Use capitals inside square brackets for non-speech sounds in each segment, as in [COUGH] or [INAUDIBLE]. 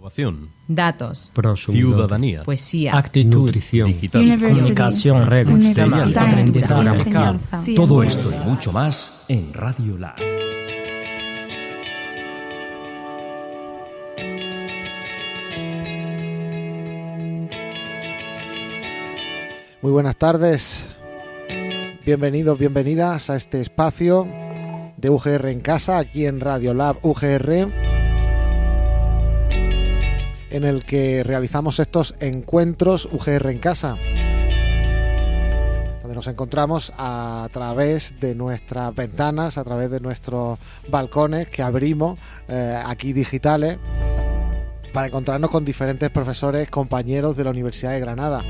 Innovación. Datos. Ciudadanía. Poesía. Actitud. Nutrición. Digital. Comunicación. Reglas. Aprendizaje. Todo esto y mucho más en Radio Lab. Muy buenas tardes. Bienvenidos, bienvenidas a este espacio de UGR en casa, aquí en Radio Lab UGR, en el que realizamos estos encuentros UGR en casa, nos encontramos a través de nuestras ventanas, a través de nuestros balcones que abrimos eh, aquí digitales, para encontrarnos con diferentes profesores, compañeros de la Universidad de Granada.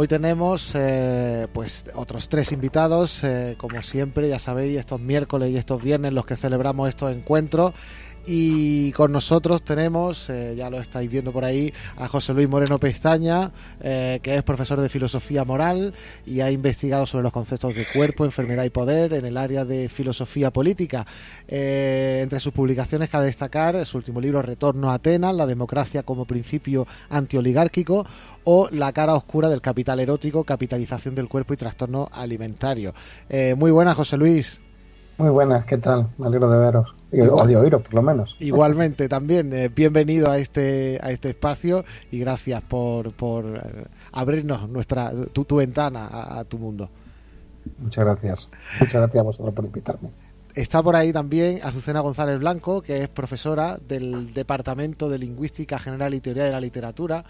Hoy tenemos eh, pues otros tres invitados, eh, como siempre, ya sabéis, estos miércoles y estos viernes los que celebramos estos encuentros. Y con nosotros tenemos, eh, ya lo estáis viendo por ahí, a José Luis Moreno Pestaña, eh, que es profesor de filosofía moral y ha investigado sobre los conceptos de cuerpo, enfermedad y poder en el área de filosofía política. Eh, entre sus publicaciones cabe destacar su último libro Retorno a Atenas, la democracia como principio antioligárquico o La cara oscura del capital erótico, capitalización del cuerpo y trastorno alimentario. Muy buenas, José Luis. Muy buenas, ¿qué tal? Me alegro de veros. O de oíros, por lo menos. Igualmente, también, eh, bienvenido a este, a este espacio y gracias por, por eh, abrirnos nuestra, tu, tu ventana a, a tu mundo. Muchas gracias. Muchas gracias a vosotros por invitarme. Está por ahí también Azucena González Blanco, que es profesora del Departamento de Lingüística General y Teoría de la Literatura.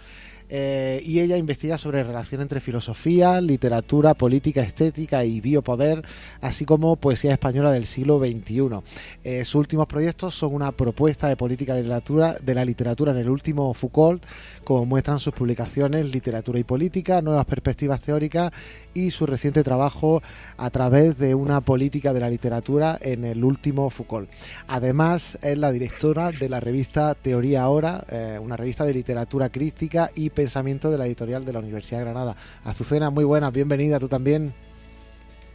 Eh, y ella investiga sobre relación entre filosofía, literatura, política, estética y biopoder, así como poesía española del siglo XXI. Eh, sus últimos proyectos son una propuesta de política de literatura, de la literatura en el último Foucault, como muestran sus publicaciones Literatura y Política, Nuevas Perspectivas Teóricas y su reciente trabajo a través de una política de la literatura en el último Foucault. Además, es la directora de la revista Teoría Ahora, eh, una revista de literatura crítica y pensamiento de la editorial de la Universidad de Granada. Azucena, muy buena, bienvenida, tú también.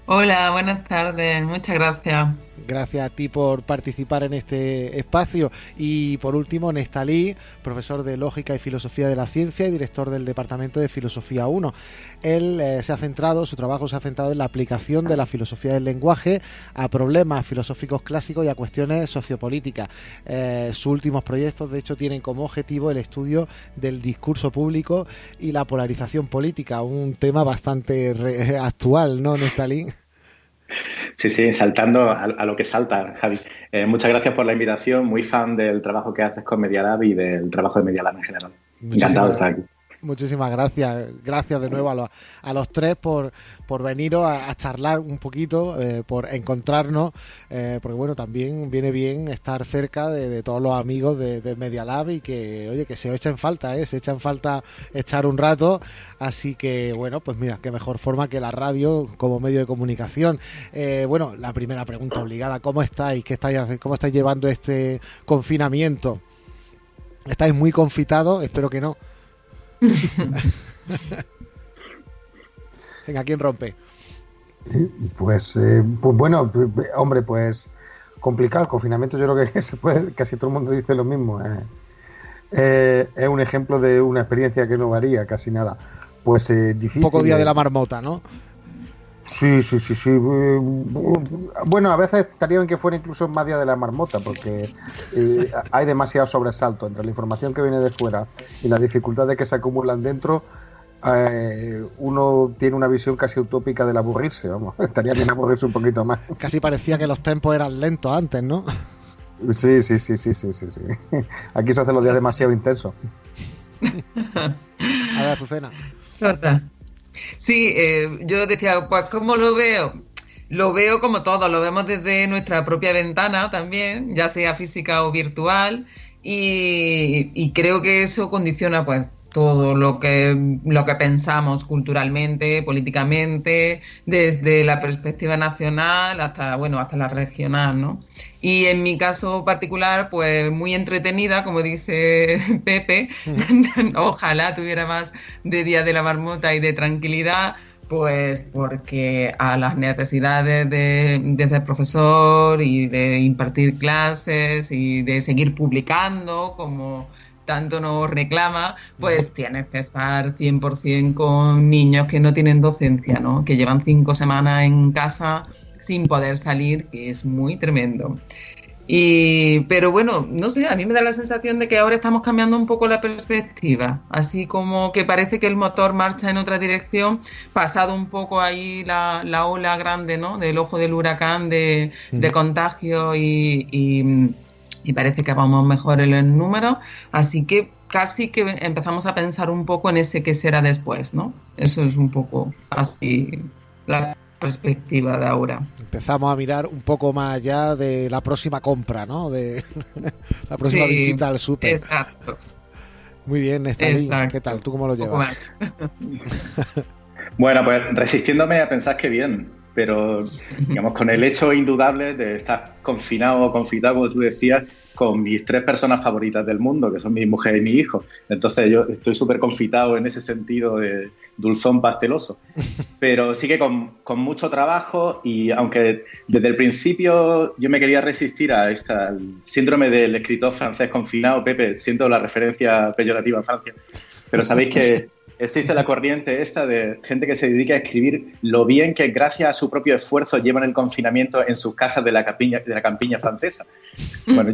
Hola, buenas tardes, muchas gracias. Gracias a ti por participar en este espacio. Y por último, Nestalí, profesor de Lógica y Filosofía de la Ciencia y director del Departamento de Filosofía 1. Él eh, se ha centrado, su trabajo se ha centrado en la aplicación de la filosofía del lenguaje a problemas filosóficos clásicos y a cuestiones sociopolíticas. Eh, sus últimos proyectos, de hecho, tienen como objetivo el estudio del discurso público y la polarización política, un tema bastante [LAUGHS] actual, ¿no, Nestalí? Sí, sí, saltando a, a lo que salta, Javi. Eh, muchas gracias por la invitación, muy fan del trabajo que haces con Media Lab y del trabajo de Media Lab en general. Encantado de estar aquí. Muchísimas gracias. Gracias de nuevo a los, a los tres por, por veniros a, a charlar un poquito, eh, por encontrarnos, eh, porque bueno, también viene bien estar cerca de, de todos los amigos de, de Media Lab y que, oye, que se echan falta, ¿eh? se echan falta echar un rato. Así que bueno, pues mira, qué mejor forma que la radio como medio de comunicación. Eh, bueno, la primera pregunta obligada, ¿cómo estáis? ¿Qué estáis, ¿Cómo estáis llevando este confinamiento? ¿Estáis muy confitados? Espero que no. [LAUGHS] Venga, ¿quién rompe? Pues, eh, pues bueno, pues, hombre, pues complicado el confinamiento. Yo creo que [LAUGHS] se puede, casi todo el mundo dice lo mismo. eh. Eh, es un ejemplo de una experiencia que no varía casi nada. Pues eh, difícil. Poco día eh. de la marmota, ¿no? Sí, sí, sí, sí. Bueno, a veces estaría bien que fuera incluso más día de la marmota, porque eh, hay demasiado sobresalto entre la información que viene de fuera y las dificultades que se acumulan dentro. eh, uno tiene una visión casi utópica del aburrirse, vamos. [LAUGHS] Estaría bien aburrirse un poquito más. Casi parecía que los tempos eran lentos antes, ¿no? Sí, sí, sí, sí, sí, sí, sí. Aquí se hacen los días demasiado intensos. [LAUGHS] A ver, Azucena. Sí, eh, yo decía, pues ¿cómo lo veo? Lo veo como todo, lo vemos desde nuestra propia ventana también, ya sea física o virtual, y, y creo que eso condiciona pues todo lo que, lo que pensamos culturalmente, políticamente, desde la perspectiva nacional hasta, bueno, hasta la regional, ¿no? Y en mi caso particular, pues muy entretenida, como dice [LAUGHS] Pepe, [LAUGHS] ojalá tuviera más de Día de la Marmota y de tranquilidad, Pues porque a las necesidades de, de, ser profesor y de impartir clases y de seguir publicando, como tanto nos reclama, pues tienes que estar 100% con niños que no tienen docencia, ¿no? Que llevan cinco semanas en casa sin poder salir, que es muy tremendo. Y, pero bueno, no sé, a mí me da la sensación de que ahora estamos cambiando un poco la perspectiva, así como que parece que el motor marcha en otra dirección, pasado un poco ahí la, la ola grande, ¿no? Del ojo del huracán de, de contagio y, y, y, parece que vamos mejor en el número, así que casi que empezamos a pensar un poco en ese que será después, ¿no? Eso es un poco así la perspectiva de ahora. Empezamos a mirar un poco más allá de la próxima compra, ¿no? De [LAUGHS] la próxima sí, visita al súper. Exacto. Muy bien, Estelín. ¿Qué tal? ¿Tú cómo lo llevas? bueno, pues resistiéndome a pensar que bien, pero digamos con el hecho indudable de estar confinado o confitado, como tú decías, con mis tres personas favoritas del mundo, que son mi mujer y mi hijo. Entonces yo estoy súper confitado en ese sentido de dulzón pasteloso. [LAUGHS] Pero sí que con, con, mucho trabajo y aunque desde el principio yo me quería resistir a esta, al síndrome del escritor francés confinado, Pepe, siento la referencia peyorativa a Francia, pero sabéis que [LAUGHS] existe la corriente esta de gente que se dedica a escribir lo bien que gracias a su propio esfuerzo llevan el confinamiento en sus casas de la campiña, de la campiña francesa. Bueno,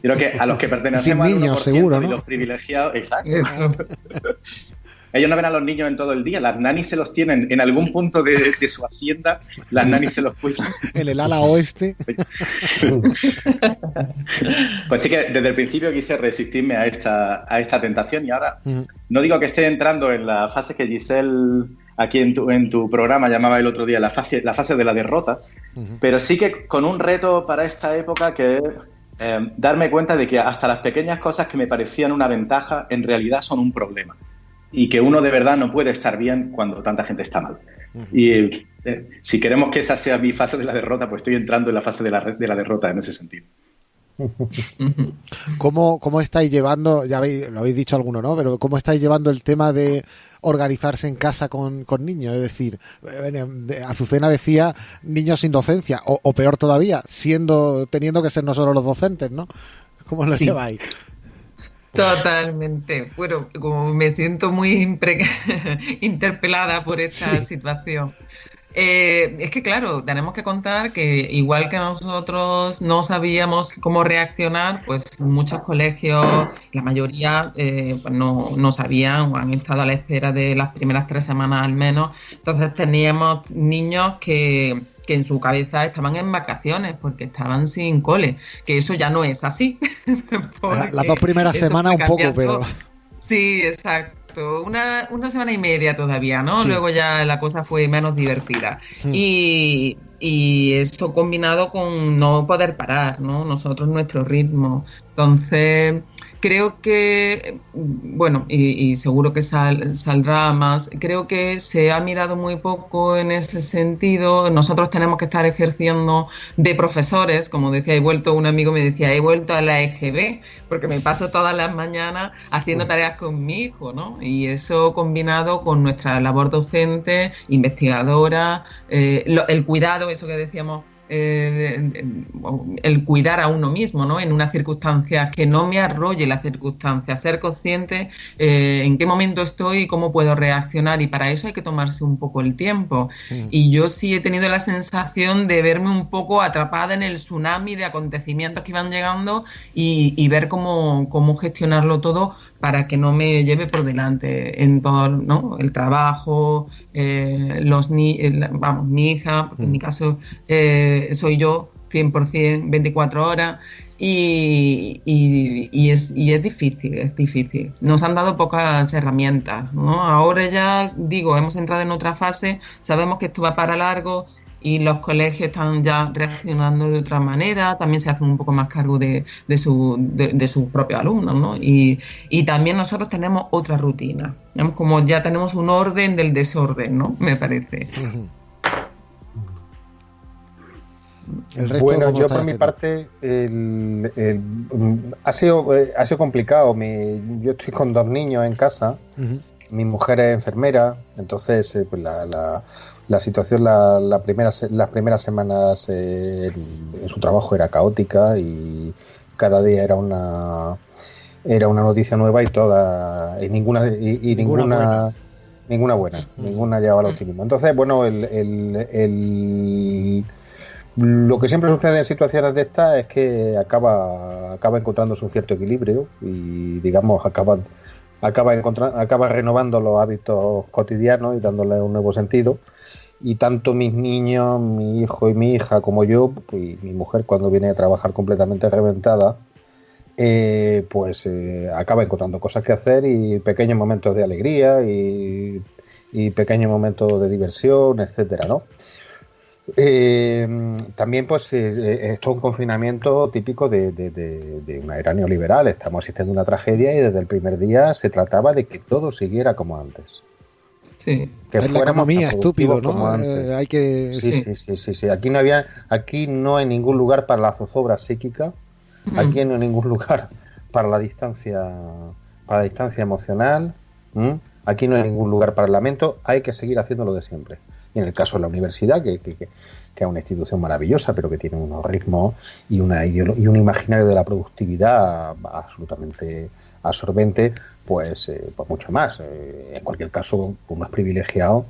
creo que a los que pertenecemos Sin niños, seguro, ¿no? y los privilegiados, exacto. Eso. [LAUGHS] Ellos no ven a los niños en todo el día, las nanis se los tienen en algún punto de, de su hacienda, las nanis se los cuidan. [LAUGHS] En el ala oeste. [LAUGHS] Pues sí que desde el principio quise resistirme a esta, a esta tentación y ahora uh -huh. no digo que esté entrando en la fase que Giselle aquí en tu, en tu programa llamaba el otro día la fase, la fase de la derrota, uh -huh. pero sí que con un reto para esta época que es eh, darme cuenta de que hasta las pequeñas cosas que me parecían una ventaja en realidad son un problema y que uno de verdad no puede estar bien cuando tanta gente está mal. Uh -huh. Y eh, si queremos que esa sea mi fase de la derrota, pues estoy entrando en la fase de la, de la derrota en ese sentido. ¿Cómo, ¿Cómo estáis llevando, ya habéis, lo habéis dicho alguno, ¿no? Pero ¿cómo estáis llevando el tema de organizarse en casa con, con niños? Es decir, Azucena decía niños sin docencia, o, o, peor todavía, siendo, teniendo que ser nosotros los docentes, ¿no? ¿Cómo lo sí. lleváis? Totalmente. Bueno, como me siento muy [LAUGHS] interpelada por esta sí. situación. Eh, es que claro, tenemos que contar que igual que nosotros no sabíamos cómo reaccionar, pues muchos colegios, la mayoría eh, pues no, no, sabían o han estado a la espera de las primeras tres semanas al menos. Entonces teníamos niños que, que en su cabeza estaban en vacaciones porque estaban sin cole, que eso ya no es así. [LAUGHS] Las dos primeras semanas un poco, pero... Sí, exacto. Una, una, semana y media todavía, ¿no? Sí. Luego ya la cosa fue menos divertida. Hmm. Y, y, esto combinado con no poder parar, ¿no? Nosotros nuestro ritmo. Entonces, creo que, bueno, y, y seguro que sal, saldrá más, creo que se ha mirado muy poco en ese sentido. Nosotros tenemos que estar ejerciendo de profesores, como decía, he vuelto, un amigo me decía, he vuelto a la EGB, porque me paso todas las mañanas haciendo tareas con mi hijo, ¿no? Y eso combinado con nuestra labor docente, investigadora, eh, lo, el cuidado, eso que decíamos eh, el cuidar a uno mismo, ¿no? En una circunstancia que no me arrolle la circunstancia, ser consciente eh, en qué momento estoy y cómo puedo reaccionar y para eso hay que tomarse un poco el tiempo. Mm. Y yo sí he tenido la sensación de verme un poco atrapada en el tsunami de acontecimientos que iban llegando y, y ver cómo, cómo gestionarlo todo para que no me lleve por delante en todo ¿no? el trabajo, eh, los ni el, vamos, mi hija, en mi caso eh, soy yo 100% 24 horas y, y, y, es, y es difícil, es difícil. Nos han dado pocas herramientas, ¿no? Ahora ya digo, hemos entrado en otra fase, sabemos que esto va para largo, y los colegios están ya reaccionando de otra manera, también se hacen un poco más cargo de, de, su, de, de sus propios alumnos, ¿no? Y, y, también nosotros tenemos otra rutina, digamos, como ya tenemos un orden del desorden, ¿no? Me parece. [LAUGHS] El resto, bueno, yo por mi parte el, el, ha, sido, ha sido complicado. Mi, yo estoy con dos niños en casa uh -huh. mi mujer es enfermera, entonces eh, pues la, la, la, situación la, la primera, las primeras semanas eh, en, su trabajo era caótica y cada día era una era una noticia nueva y toda y ninguna y, y ninguna, ninguna buena, ninguna, buena, ninguna llevaba al optimismo. Entonces, bueno, el, el, el lo que siempre sucede en situaciones de estas es que acaba, acaba encontrándose un cierto equilibrio y, digamos, acaba, acaba, acaba renovando los hábitos cotidianos y dándole un nuevo sentido. Y tanto mis niños, mi hijo y mi hija, como yo, y mi mujer, cuando viene a trabajar completamente reventada, eh, pues eh, acaba encontrando cosas que hacer y pequeños momentos de alegría y, pequeños momentos de diversión, etcétera, ¿no? Eh, también, pues, esto es un confinamiento típico de, de, de, una era neoliberal. Estamos asistiendo a una tragedia y desde el primer día se trataba de que todo siguiera como antes. Sí. Que es la economía, estúpido, ¿no? Eh, hay que... Sí, sí, sí, sí, sí, Aquí no había, aquí no hay ningún lugar para la zozobra psíquica. Mm. Aquí no hay ningún lugar para la distancia, para la distancia emocional. Aquí no hay ningún lugar para el lamento. Hay que seguir haciendo lo de siempre y en el caso de la universidad, que, que, que, es una institución maravillosa, pero que tiene unos ritmos y, una y un imaginario de la productividad absolutamente absorbente, pues, eh, pues mucho más. Eh, en cualquier caso, uno es privilegiado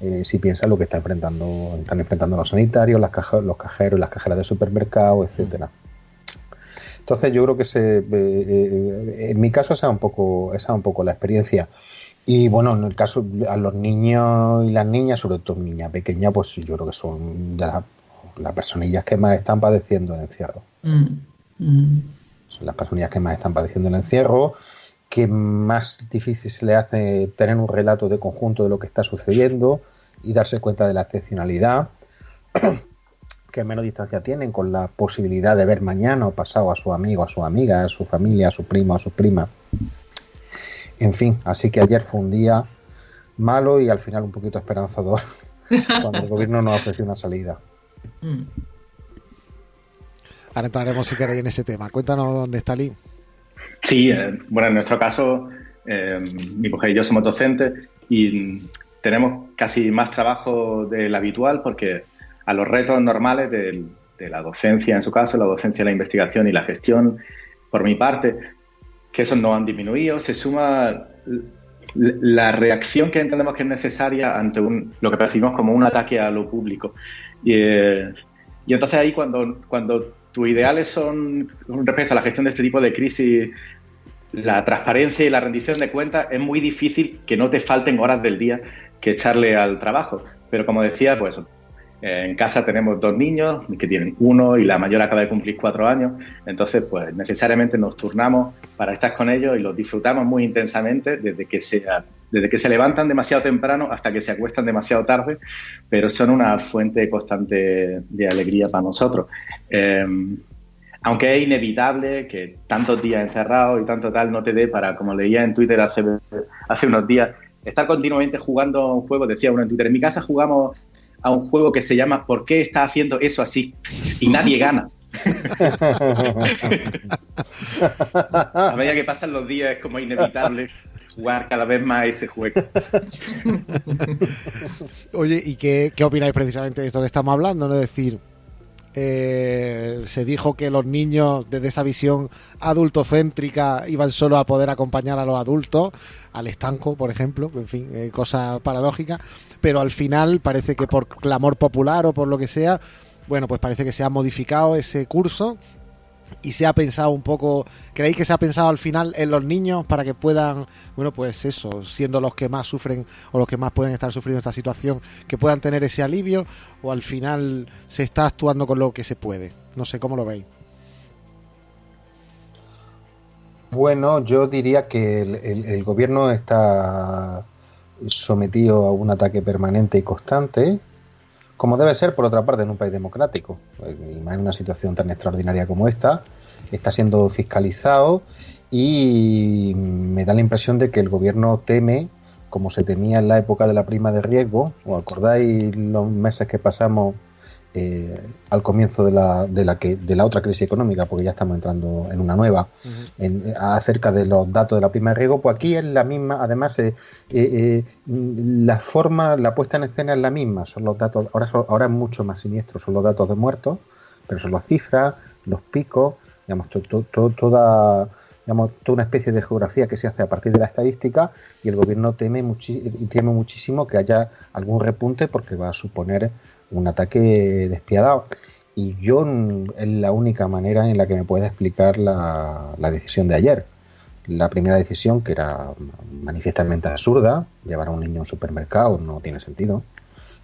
eh, si piensa lo que está enfrentando, están enfrentando los sanitarios, las caja, los cajeros, las cajeras de supermercado, etcétera. Entonces yo creo que se, en mi caso esa es un poco, esa es un poco la experiencia. Y bueno, en el caso a los niños y las niñas, sobre todo niñas pequeñas, pues yo creo que son de las, las personillas que más están padeciendo el encierro. Mm. Mm. Son las personillas que más están padeciendo el encierro, que más difícil se le hace tener un relato de conjunto de lo que está sucediendo y darse cuenta de la excepcionalidad, [CLEARS THROAT] que menos distancia tienen con la posibilidad de ver mañana o pasado a su amigo, a su amiga, a su familia, a su primo, a su prima. En fin, así que ayer fue un día malo y al final un poquito esperanzador [LAUGHS] cuando el gobierno nos ofreció una salida. Mm. Ahora entraremos si queréis en ese tema. Cuéntanos dónde está Lynn. Sí, eh, bueno, en nuestro caso, eh, mi mujer y yo somos docentes y tenemos casi más trabajo del habitual porque a los retos normales de, de la docencia, en su caso, la docencia, la investigación y la gestión, por mi parte, que esos no han disminuido, se suma la reacción que entendemos que es necesaria ante un, lo que percibimos como un ataque a lo público. Y, eh, y entonces ahí cuando, cuando tus ideales son respecto a la gestión de este tipo de crisis, la transparencia y la rendición de cuentas, es muy difícil que no te falten horas del día que echarle al trabajo. Pero como decía, pues en casa tenemos dos niños que tienen uno y la mayor acaba de cumplir cuatro años. Entonces, pues necesariamente nos turnamos para estar con ellos y los disfrutamos muy intensamente desde que, sea, desde que se levantan demasiado temprano hasta que se acuestan demasiado tarde, pero son una fuente constante de alegría para nosotros. Eh, aunque es inevitable que tantos días encerrados y tanto tal no te dé para, como leía en Twitter hace, hace unos días, estar continuamente jugando un juego, decía uno en Twitter, en mi casa jugamos a un juego que se llama ¿Por qué está haciendo eso así? Y nadie gana. [LAUGHS] a medida que pasan los días es como inevitable jugar cada vez más ese juego. Oye, ¿y qué, qué opináis precisamente de esto que estamos hablando? ¿no? Es decir, eh, se dijo que los niños desde esa visión adultocéntrica iban solo a poder acompañar a los adultos, al estanco, por ejemplo, en fin, eh, cosa paradójica pero al final parece que por clamor popular o por lo que sea, bueno, pues parece que se ha modificado ese curso y se ha pensado un poco, ¿creéis que se ha pensado al final en los niños para que puedan, bueno, pues eso, siendo los que más sufren o los que más pueden estar sufriendo esta situación, que puedan tener ese alivio o al final se está actuando con lo que se puede? No sé, ¿cómo lo veis? Bueno, yo diría que el, el, gobierno está sometido a un ataque permanente y constante, como debe ser, por otra parte, en un país democrático. Y en una situación tan extraordinaria como esta, está siendo fiscalizado y me da la impresión de que el gobierno teme, como se temía en la época de la prima de riesgo, ¿os acordáis los meses que pasamos eh, al comienzo de la, de, la que, de la otra crisis económica, porque ya estamos entrando en una nueva, en, acerca de los datos de la prima de riesgo, pues aquí es la misma, además eh, eh, la forma, la puesta en escena es la misma, son los datos, ahora, ahora es mucho más siniestro, son los datos de muertos, pero son las cifras, los picos, digamos, toda digamos, toda una especie de geografía que se hace a partir de la estadística y el gobierno teme, teme muchísimo que haya algún repunte porque va a suponer un ataque despiadado. Y yo es la única manera en la que me puede explicar la, decisión de ayer. La primera decisión, que era manifiestamente absurda, llevar a un niño a un supermercado no tiene sentido.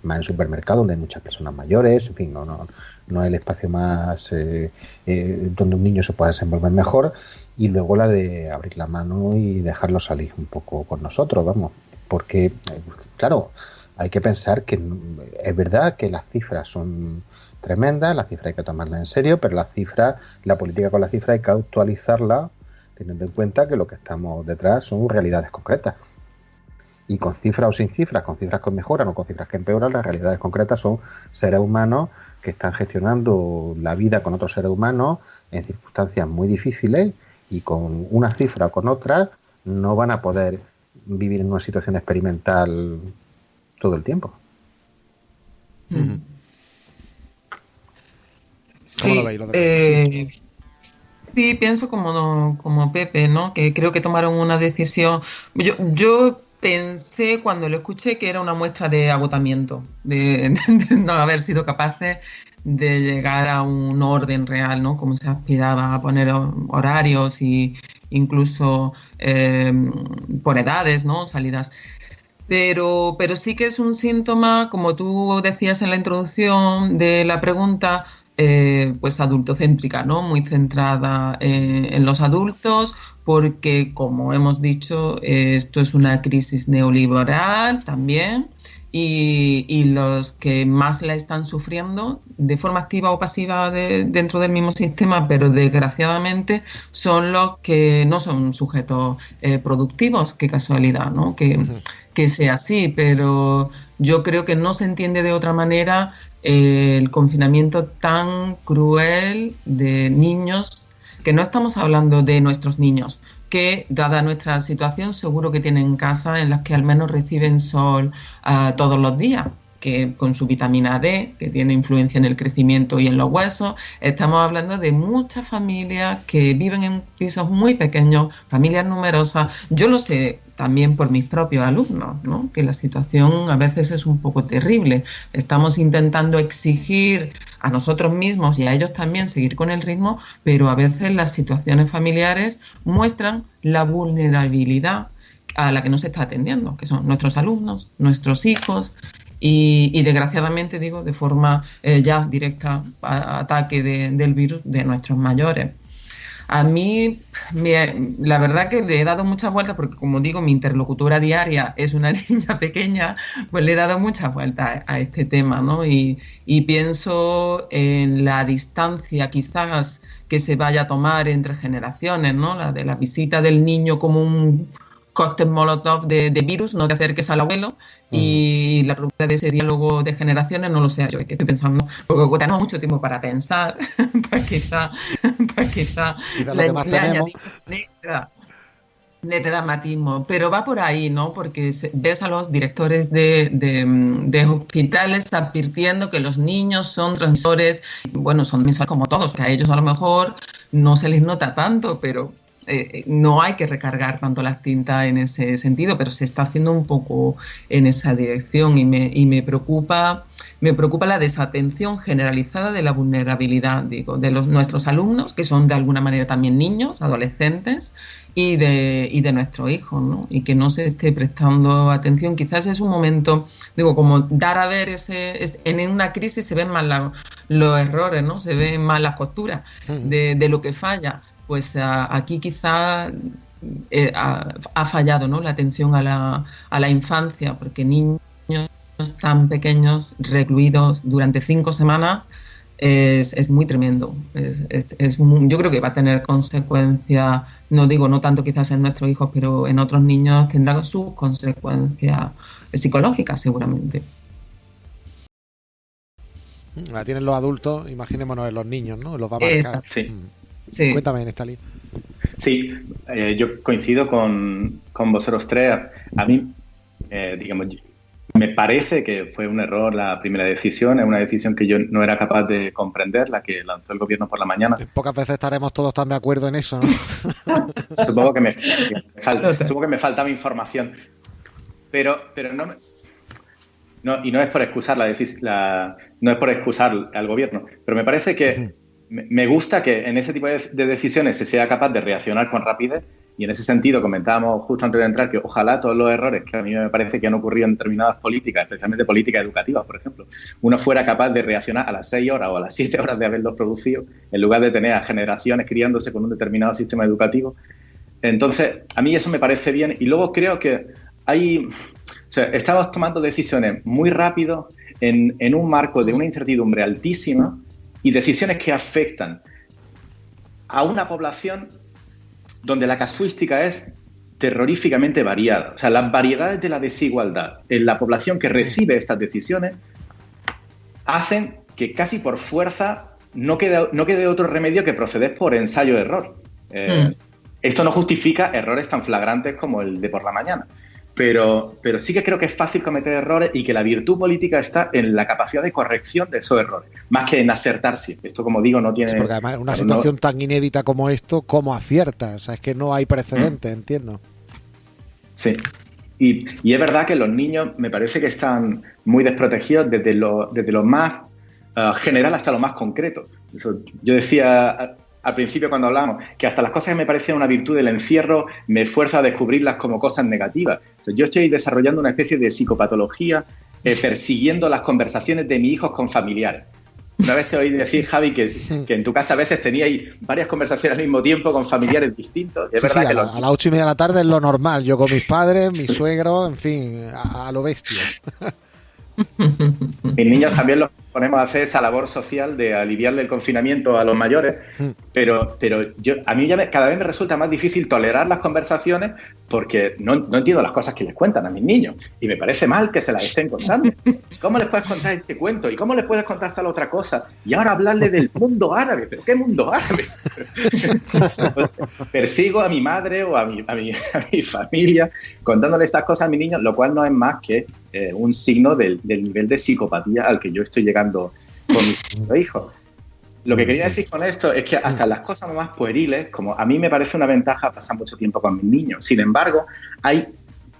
Más en supermercado donde hay muchas personas mayores, en fin, no, no, no es el espacio más eh, eh, donde un niño se pueda desenvolver mejor. Y luego la de abrir la mano y dejarlo salir un poco con nosotros, vamos. Porque, eh, claro, hay que pensar que es verdad que las cifras son tremendas, las cifras hay que tomarlas en serio, pero las cifras, la política con las cifras hay que actualizarla teniendo en cuenta que lo que estamos detrás son realidades concretas. Y con cifras o sin cifras, con cifras que mejoran o con cifras que empeoran, las realidades concretas son seres humanos que están gestionando la vida con otros seres humanos en circunstancias muy difíciles y con una cifra o con otra no van a poder vivir en una situación experimental todo el tiempo. Sí, eh, sí, pienso como, como Pepe, ¿no? Que creo que tomaron una decisión. Yo, yo pensé cuando lo escuché que era una muestra de agotamiento, de, [LAUGHS] no haber sido capaces de llegar a un orden real, ¿no? Como se aspiraba a poner horarios y incluso eh, por edades, ¿no? Salidas pero, pero sí que es un síntoma, como tú decías en la introducción de la pregunta, eh, pues adultocéntrica, ¿no? Muy centrada eh, en los adultos, porque como hemos dicho, esto es una crisis neoliberal también. Y, los que más la están sufriendo de forma activa o pasiva dentro del mismo sistema, pero desgraciadamente son los que no son sujetos eh, productivos, qué casualidad, ¿no? Que, que sea así, pero yo creo que no se entiende de otra manera el confinamiento tan cruel de niños, que no estamos hablando de nuestros niños, que dada nuestra situación seguro que tienen casas en las que al menos reciben sol uh, todos los días que con su vitamina D, que tiene influencia en el crecimiento y en los huesos. Estamos hablando de muchas familias que viven en pisos muy pequeños, familias numerosas. Yo lo sé también por mis propios alumnos, ¿no? que la situación a veces es un poco terrible. Estamos intentando exigir a nosotros mismos y a ellos también seguir con el ritmo, pero a veces las situaciones familiares muestran la vulnerabilidad a la que no se está atendiendo, que son nuestros alumnos, nuestros hijos, y, desgraciadamente digo de forma eh, ya directa ataque del virus de nuestros mayores. A mí, la verdad que le he dado muchas vueltas, porque como digo, mi interlocutora diaria es una [LAUGHS] niña pequeña, pues le he dado muchas vueltas a, este tema, ¿no? Y, y, pienso en la distancia quizás que se vaya a tomar entre generaciones, ¿no? La de la visita del niño como un cóctel molotov de, virus, no te acerques al abuelo, y la pregunta de ese diálogo de generaciones no lo sé yo, que estoy pensando, porque tenemos mucho tiempo para pensar, [LAUGHS] pues quizá, [LAUGHS] pues quizá, quizá lo que más tenemos. De, dramatismo, pero va por ahí, ¿no? Porque ves a los directores de, de, hospitales advirtiendo que los niños son transmisores, bueno, son transmisores como todos, que a ellos a lo mejor no se les nota tanto, pero eh, no hay que recargar tanto las tintas en ese sentido, pero se está haciendo un poco en esa dirección y me, y me preocupa me preocupa la desatención generalizada de la vulnerabilidad, digo, de los, nuestros alumnos, que son de alguna manera también niños, adolescentes, y de, y de nuestros hijos, ¿no? Y que no se esté prestando atención. Quizás es un momento, digo, como dar a ver ese... en una crisis se ven más los errores, ¿no? Se ven más las costuras de, de lo que falla pues aquí quizá eh, ha, fallado ¿no? la atención a la, a la infancia, porque niños tan pequeños, recluidos durante cinco semanas, es, es muy tremendo. Es, es, yo creo que va a tener consecuencias, no digo no tanto quizás en nuestros hijos, pero en otros niños tendrá sus consecuencias psicológicas seguramente. La tienen los adultos, imaginémonos en los niños, ¿no? Los va a marcar. Exacto. Sí. Mm. Sí. Cuéntame, Nestali. Sí, eh, yo coincido con, con vosotros tres. A mí, eh, digamos, me parece que fue un error la primera decisión, es una decisión que yo no era capaz de comprender, la que lanzó el gobierno por la mañana. Pocas veces estaremos todos tan de acuerdo en eso, ¿no? [LAUGHS] Supongo que me, supongo que me faltaba información, pero, pero no, me- no y no es por excusar la, la- no es por excusar al gobierno, pero me parece que me, gusta que en ese tipo de, de decisiones se sea capaz de reaccionar con rapidez y en ese sentido comentábamos justo antes de entrar que ojalá todos los errores que a mí me parece que han ocurrido en determinadas políticas, especialmente políticas educativas, por ejemplo, uno fuera capaz de reaccionar a las seis horas o a las siete horas de haberlos producido en lugar de tener a generaciones criándose con un determinado sistema educativo. Entonces, a mí eso me parece bien y luego creo que hay, estamos tomando decisiones muy rápido en un marco de una incertidumbre altísima y decisiones que afectan a una población donde la casuística es terroríficamente variada. O sea, las variedades de la desigualdad en la población que recibe estas decisiones hacen que casi por fuerza no quede, no quede otro remedio que proceder por ensayo-error. Eh, Mm. Esto no justifica errores tan flagrantes como el de por la mañana. Pero, pero sí que creo que es fácil cometer errores y que la virtud política está en la capacidad de corrección de esos errores, más que en acertar siempre. Esto, como digo, no tiene... Sí, porque además una no- situación tan inédita como esto, ¿cómo acierta? O sea, es que no hay precedente, entiendo. Sí. Y, y es verdad que los niños me parece que están muy desprotegidos desde lo, desde lo más ah, general hasta lo más concreto. Eso, yo decía al principio cuando hablamos que hasta las cosas que me parecían una virtud del encierro me esfuerzo a descubrirlas como cosas negativas. O sea, yo estoy desarrollando una especie de psicopatología eh, persiguiendo las conversaciones de mis hijos con familiares. Una vez te oí decir, Javi, que, [LAUGHS] que en tu casa a veces teníais varias conversaciones al mismo tiempo con familiares distintos. Es Sí, verdad a, que los- a las ocho y media de la tarde es lo normal. Yo con mis padres, mi suegro, en fin, a, a lo bestia. [LAUGHS] Mis niños también los ponemos a hacer esa labor social de aliviarle el confinamiento a los mayores, Mm. pero, pero yo, a mí ya me- cada vez me resulta más difícil tolerar las conversaciones porque no, no entiendo las cosas que les cuentan a mis niños y me parece mal que se las estén contando. [LAUGHS] ¿Cómo les puedes contar este cuento? ¿Y cómo les puedes contar tal otra cosa? Y ahora hablarle del mundo árabe, ¿pero qué mundo árabe? [LAUGHS] Persigo a mi madre o a mi, a mi, a mi familia contándole estas cosas a mis niños, lo cual no es más que eh, un signo del, del nivel de psicopatía al que yo estoy llegando con mis [LAUGHS] segundo hijo. Lo que quería decir con esto es que hasta las cosas más pueriles, como a mí me parece una ventaja pasar mucho tiempo con mis niños, sin embargo, hay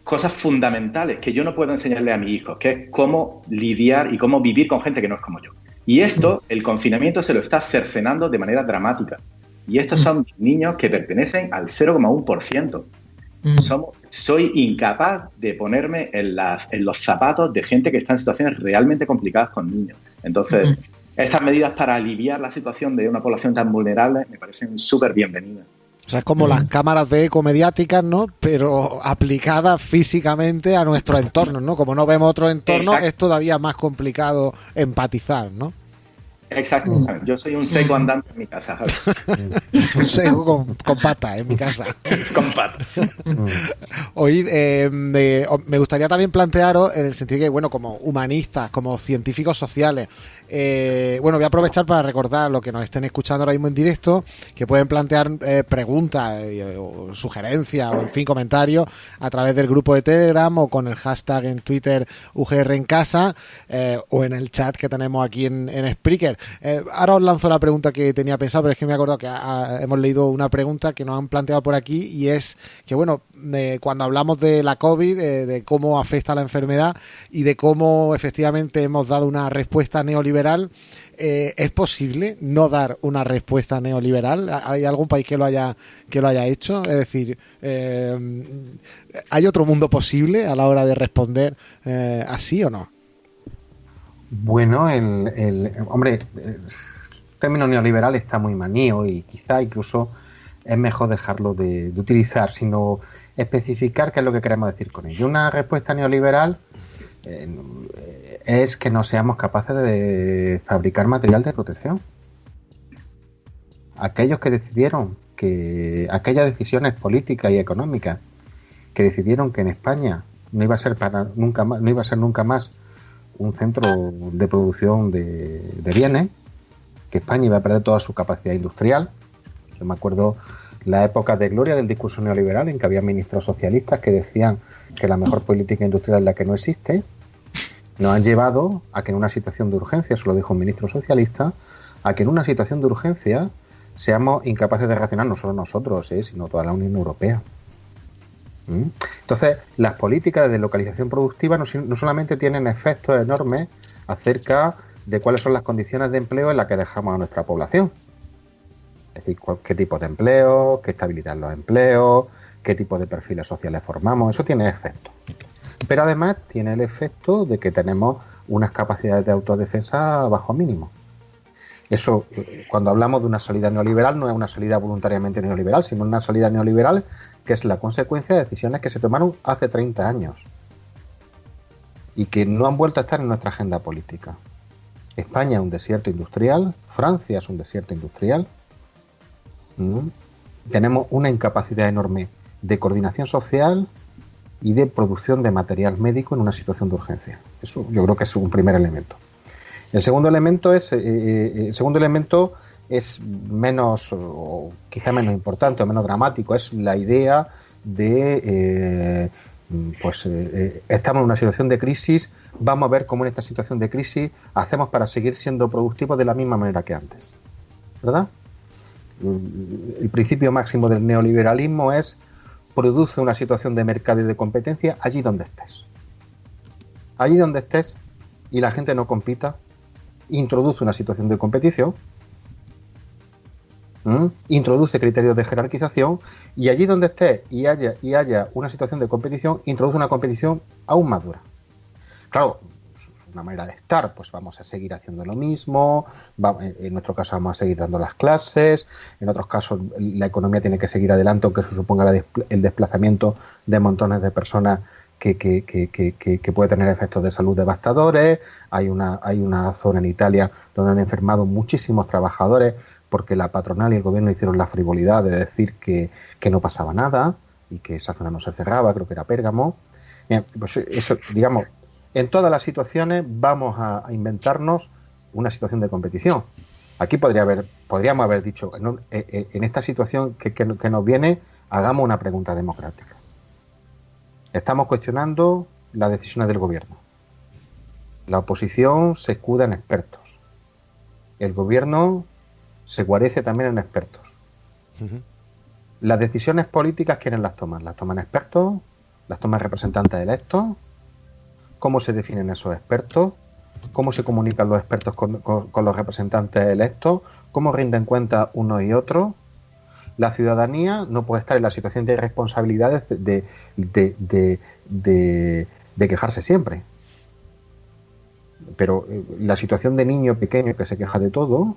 cosas fundamentales que yo no puedo enseñarle a mi hijo, que es cómo lidiar y cómo vivir con gente que no es como yo. Y esto, el confinamiento se lo está cercenando de manera dramática. Y estos son niños que pertenecen al 0,1%. Mm. Somos- soy incapaz de ponerme en, las, en los zapatos de gente que está en situaciones realmente complicadas con niños. Entonces, Ujú. estas medidas para aliviar la situación de una población tan vulnerable me parecen súper bienvenidas. O sea, es como las cámaras de eco mediáticas, ¿no? Pero aplicadas físicamente a nuestro entorno, ¿no? Como no vemos otro entorno, Exacto. es todavía más complicado empatizar, ¿no? Exacto. Yo soy un seco andante en mi casa. [LAUGHS] Un sesgo con, con patas en mi casa. [LAUGHS] con patas. Oíd, eh, me gustaría también plantearos en el sentido que, bueno, como humanistas, como científicos sociales, eh, bueno, voy a aprovechar para recordar lo que nos estén escuchando ahora mismo en directo, que pueden plantear eh, preguntas eh, o sugerencias o, en fin, comentarios a través del grupo de Telegram o con el hashtag en Twitter UGR en casa o en el chat que tenemos aquí en, en Spreaker. Ahora os lanzo la pregunta que tenía pensado, pero es que me he que hemos leído una pregunta que nos han planteado por aquí y es que, bueno, cuando hablamos de la COVID, de cómo afecta la enfermedad y de cómo efectivamente hemos dado una respuesta neoliberal, eh, ¿es posible no dar una respuesta neoliberal? ¿Hay algún país que lo haya, que lo haya hecho? Es decir, eh, ¿hay otro mundo posible a la hora de responder eh, así o no? Bueno, el, hombre, el término neoliberal está muy manío y quizá incluso es mejor dejarlo de, utilizar, sino especificar qué es lo que queremos decir con ello. Una respuesta neoliberal es que no seamos capaces de fabricar material de protección. Aquellos que decidieron que aquellas decisiones políticas y económicas que decidieron que en España no iba a ser para nunca más, no iba a ser nunca más un centro de producción de, de bienes, que España iba a perder toda su capacidad industrial. Yo me acuerdo la época de gloria del discurso neoliberal, en que había ministros socialistas que decían que la mejor política industrial es la que no existe, nos han llevado a que en una situación de urgencia, eso lo dijo un ministro socialista, a que en una situación de urgencia seamos incapaces de reaccionar no solo nosotros, ¿eh? sino toda la Unión Europea. ¿Mm? Entonces, las políticas de deslocalización productiva no, no, solamente tienen efectos enormes acerca de cuáles son las condiciones de empleo en las que dejamos a nuestra población. Es decir, qué tipo de empleo, qué estabilidad en los empleos, qué tipo de perfiles sociales formamos, eso tiene efecto. Pero además tiene el efecto de que tenemos unas capacidades de autodefensa bajo mínimo. Eso, cuando hablamos de una salida neoliberal, no es una salida voluntariamente neoliberal, sino una salida neoliberal que es la consecuencia de decisiones que se tomaron hace 30 años y que no han vuelto a estar en nuestra agenda política. España es un desierto industrial, Francia es un desierto industrial. Tenemos una incapacidad enorme de coordinación social y de producción de material médico en una situación de urgencia. Eso yo creo que es un primer elemento. El segundo elemento es, eh, eh, el segundo elemento es menos, o quizá menos importante o menos dramático, es la idea de, eh, pues, estamos en una situación de crisis, vamos a ver cómo en esta situación de crisis hacemos para seguir siendo productivos de la misma manera que antes. ¿Verdad? El principio máximo del neoliberalismo es produce una situación de mercado y de competencia allí donde estés. Allí donde estés y la gente no compita, introduce una situación de competición, introduce criterios de jerarquización y allí donde esté y haya, y haya una situación de competición, introduce una competición aún más dura. Claro, una manera de estar, pues vamos a seguir haciendo lo mismo, en nuestro caso vamos a seguir dando las clases, en otros casos la economía tiene que seguir adelante aunque eso suponga el desplazamiento de montones de personas que, que, que, que, puede tener efectos de salud devastadores. Hay una, hay una zona en Italia donde han enfermado muchísimos trabajadores porque la patronal y el gobierno hicieron la frivolidad de decir que, no pasaba nada y que esa zona no se cerraba, creo que era Pérgamo. pues eso, digamos, en todas las situaciones vamos a, inventarnos una situación de competición. Aquí podría haber, podríamos haber dicho, en, eh, eh, en esta situación que, que nos viene, hagamos una pregunta democrática. Estamos cuestionando las decisiones del gobierno. La oposición se escuda en expertos. El gobierno se guarece también en expertos. Las decisiones políticas, ¿quiénes las toman? ¿Las toman expertos? ¿Las toman representantes electos? ¿Cómo se definen esos expertos? ¿Cómo se comunican los expertos con, los representantes electos? ¿Cómo rinden cuenta uno y otro? la ciudadanía no puede estar en la situación de responsabilidades de, de, quejarse siempre. Pero eh, la situación de niño pequeño que se queja de todo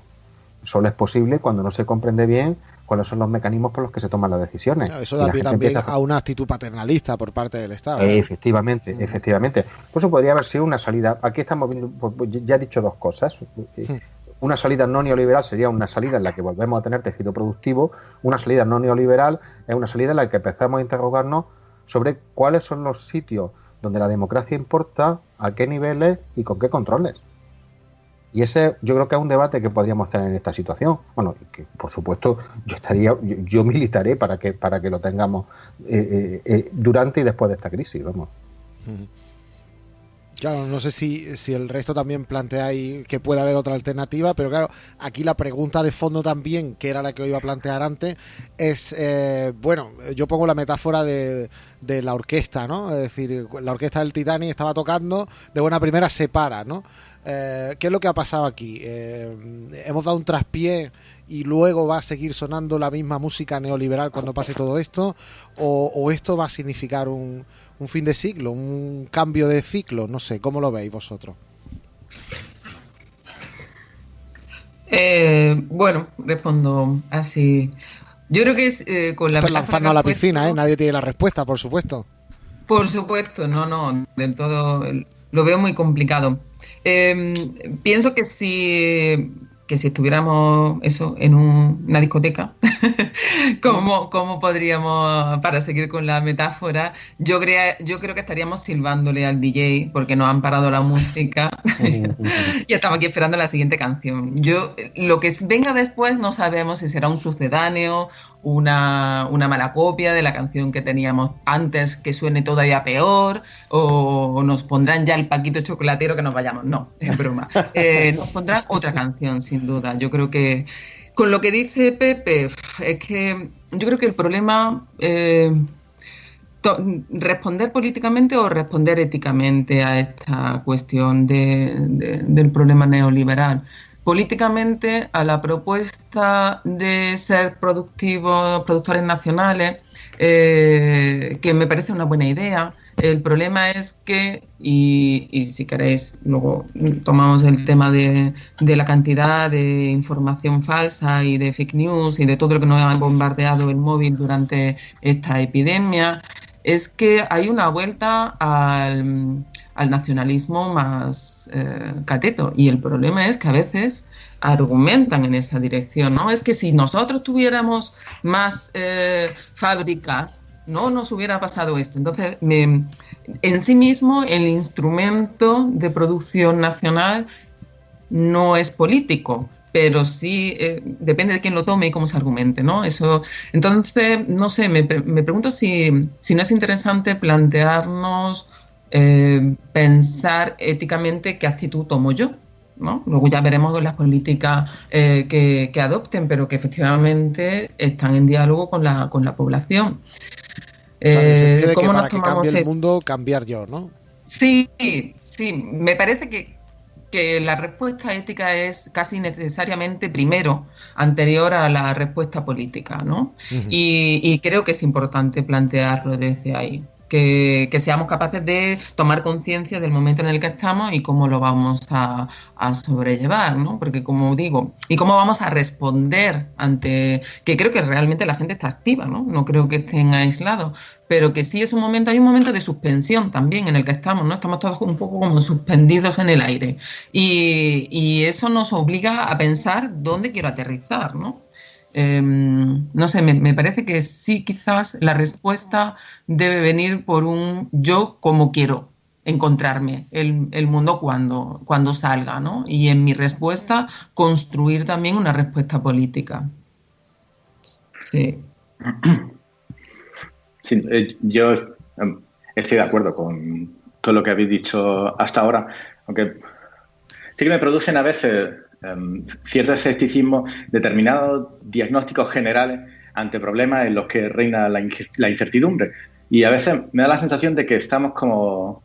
solo es posible cuando no se comprende bien cuáles son los mecanismos por los que se toman las decisiones. eso da pie también a... una actitud paternalista por parte del Estado. Efectivamente, efectivamente. Por eso podría haber sido una salida. Aquí estamos viendo, pues, pues, ya he dicho dos cosas. Una salida no neoliberal sería una salida en la que volvemos a tener tejido productivo. Una salida no neoliberal es una salida en la que empezamos a interrogarnos sobre cuáles son los sitios donde la democracia importa, a qué niveles y con qué controles. Y ese yo creo que es un debate que podríamos tener en esta situación. Bueno, que por supuesto yo estaría, yo, militaré para que para que lo tengamos eh, eh, eh, durante y después de esta crisis, vamos. Claro, no sé si, si el resto también plantea ahí que puede haber otra alternativa, pero claro, aquí la pregunta de fondo también, que era la que iba a plantear antes, es, bueno, yo pongo la metáfora de, de, la orquesta, ¿no? Es decir, la orquesta del Titanic estaba tocando, de buena primera se para, ¿no? Eh, ¿Qué es lo que ha pasado aquí? Eh, hemos dado un traspié y luego va a seguir sonando la misma música neoliberal cuando pase todo esto, o esto va a significar un un fin de ciclo, un cambio de ciclo, no sé, ¿cómo lo veis vosotros? Eh, bueno, respondo así. Yo creo que es eh, con la... lanzarnos a la piscina, ¿eh? Nadie tiene la respuesta, por supuesto. Por supuesto, no, no, del todo lo veo muy complicado. Em, pienso que si que si estuviéramos eso en una discoteca, [LAUGHS] ¿cómo, ¿cómo, podríamos, para seguir con la metáfora, yo, yo creo que estaríamos silbándole al DJ porque nos han parado la música [LAUGHS] [LAUGHS] y estamos aquí esperando la siguiente canción. Yo, lo que venga después no sabemos si será un sucedáneo una, mala copia de la canción que teníamos antes que suene todavía peor o nos pondrán ya el paquito chocolatero que nos vayamos. No, es broma. [LAUGHS] Eh, nos pondrán otra canción, sin duda. Yo creo que con lo que dice Pepe, es que yo creo que el problema... Eh, responder políticamente o responder éticamente a esta cuestión del problema neoliberal políticamente a la propuesta de ser productivos, productores nacionales, eh, que me parece una buena idea. El problema es que, y, si queréis, luego tomamos el tema de, de, la cantidad de información falsa y de fake news y de todo lo que nos ha bombardeado el móvil durante esta epidemia, es que hay una vuelta al al nacionalismo más eh, cateto. Y el problema es que a veces argumentan en esa dirección, ¿no? Es que si nosotros tuviéramos más eh, fábricas, no nos hubiera pasado esto. Entonces, en sí mismo, el instrumento de producción nacional no es político, pero sí eh, depende de quién lo tome y cómo se argumente, ¿no? Eso, entonces, no sé, me, me pregunto si, si no es interesante plantearnos eh, pensar éticamente qué actitud tomo yo. ¿no? Luego ya veremos las políticas eh, que, adopten, pero que efectivamente están en diálogo con la, con la población. Eh, ¿Cómo nos tomamos cambie el mundo, cambiar yo, ¿no? Sí, sí, me parece que, que la respuesta ética es casi necesariamente primero anterior a la respuesta política, ¿no? y, y, creo que es importante plantearlo desde ahí que, seamos capaces de tomar conciencia del momento en el que estamos y cómo lo vamos a, sobrellevar, ¿no? Porque como digo, y cómo vamos a responder ante, que creo que realmente la gente está activa, ¿no? No creo que estén aislados, pero que sí es un momento, hay un momento de suspensión también en el que estamos, ¿no? Estamos todos un poco como suspendidos en el aire y, eso nos obliga a pensar dónde quiero aterrizar, ¿no? Em, no sé, me, parece que sí, quizás la respuesta debe venir por un yo como quiero encontrarme el, mundo cuando, cuando salga, ¿no? Y en mi respuesta construir también una respuesta política. [CLEARS THROAT] Sí. Eh, yo em, estoy de acuerdo con todo lo que habéis dicho hasta ahora, aunque sí que me producen a veces Em, cierto escepticismo, determinados diagnósticos generales ante problemas en los que reina la, incertidumbre. Y a veces me da la sensación de que estamos como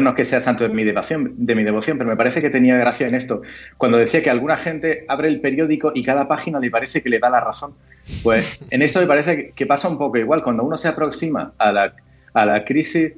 no que sea santo de mi devoción, pero me parece que tenía gracia en esto. Cuando decía que alguna gente abre el periódico y cada página le parece que le da la razón. Pues en esto me parece que pasa un poco igual. Cuando uno se aproxima a la crisis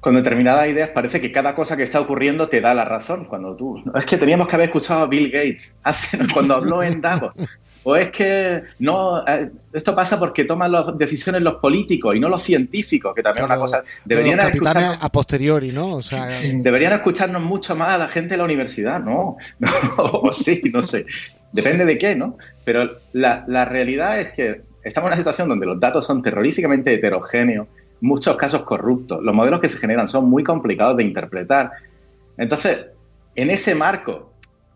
con determinadas ideas parece que cada cosa que está ocurriendo te da la razón. Cuando tú. Es que teníamos que haber escuchado a Bill Gates [LAUGHS] hace, cuando habló en Davos. O es que no, eh, esto pasa porque toman las decisiones los políticos y no los científicos, que también es una cosa. Deberían escucharnos, a posteriori, ¿no? O sea, deberían escucharnos mucho más a la gente de la universidad, ¿no? [LAUGHS] o sí, no sé. Depende de qué, ¿no? Pero la, la realidad es que estamos en una situación donde los datos son terroríficamente heterogéneos muchos casos corruptos. Los modelos que se generan son muy complicados de interpretar. Entonces, en ese marco,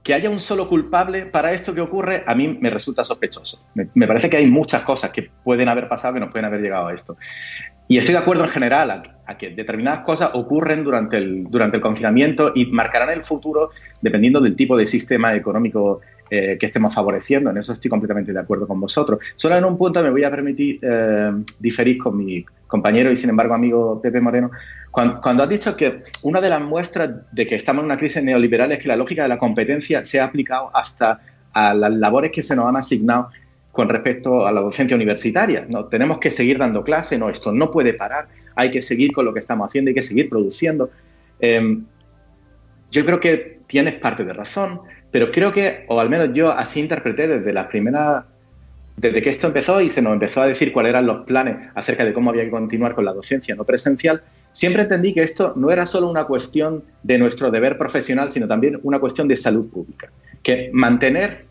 que haya un solo culpable para esto que ocurre, a mí me resulta sospechoso. Me, parece que hay muchas cosas que pueden haber pasado que nos pueden haber llegado a esto. Y estoy de acuerdo en general a, que determinadas cosas ocurren durante el, durante el confinamiento y marcarán el futuro dependiendo del tipo de sistema económico eh, que estemos favoreciendo. En eso estoy completamente de acuerdo con vosotros. Solo en un punto me voy a permitir eh, diferir con mi compañero y sin embargo amigo Pepe Moreno, cuando, has dicho que una de las muestras de que estamos en una crisis neoliberal es que la lógica de la competencia se ha aplicado hasta a las labores que se nos han asignado con respecto a la docencia universitaria. ¿no? Tenemos que seguir dando clase, no, esto no puede parar, hay que seguir con lo que estamos haciendo, hay que seguir produciendo. Em, yo creo que tienes parte de razón, pero creo que, o al menos yo así interpreté desde la primera desde que esto empezó y se nos empezó a decir cuáles eran los planes acerca de cómo había que continuar con la docencia no presencial, siempre entendí que esto no era solo una cuestión de nuestro deber profesional, sino también una cuestión de salud pública. que mantener,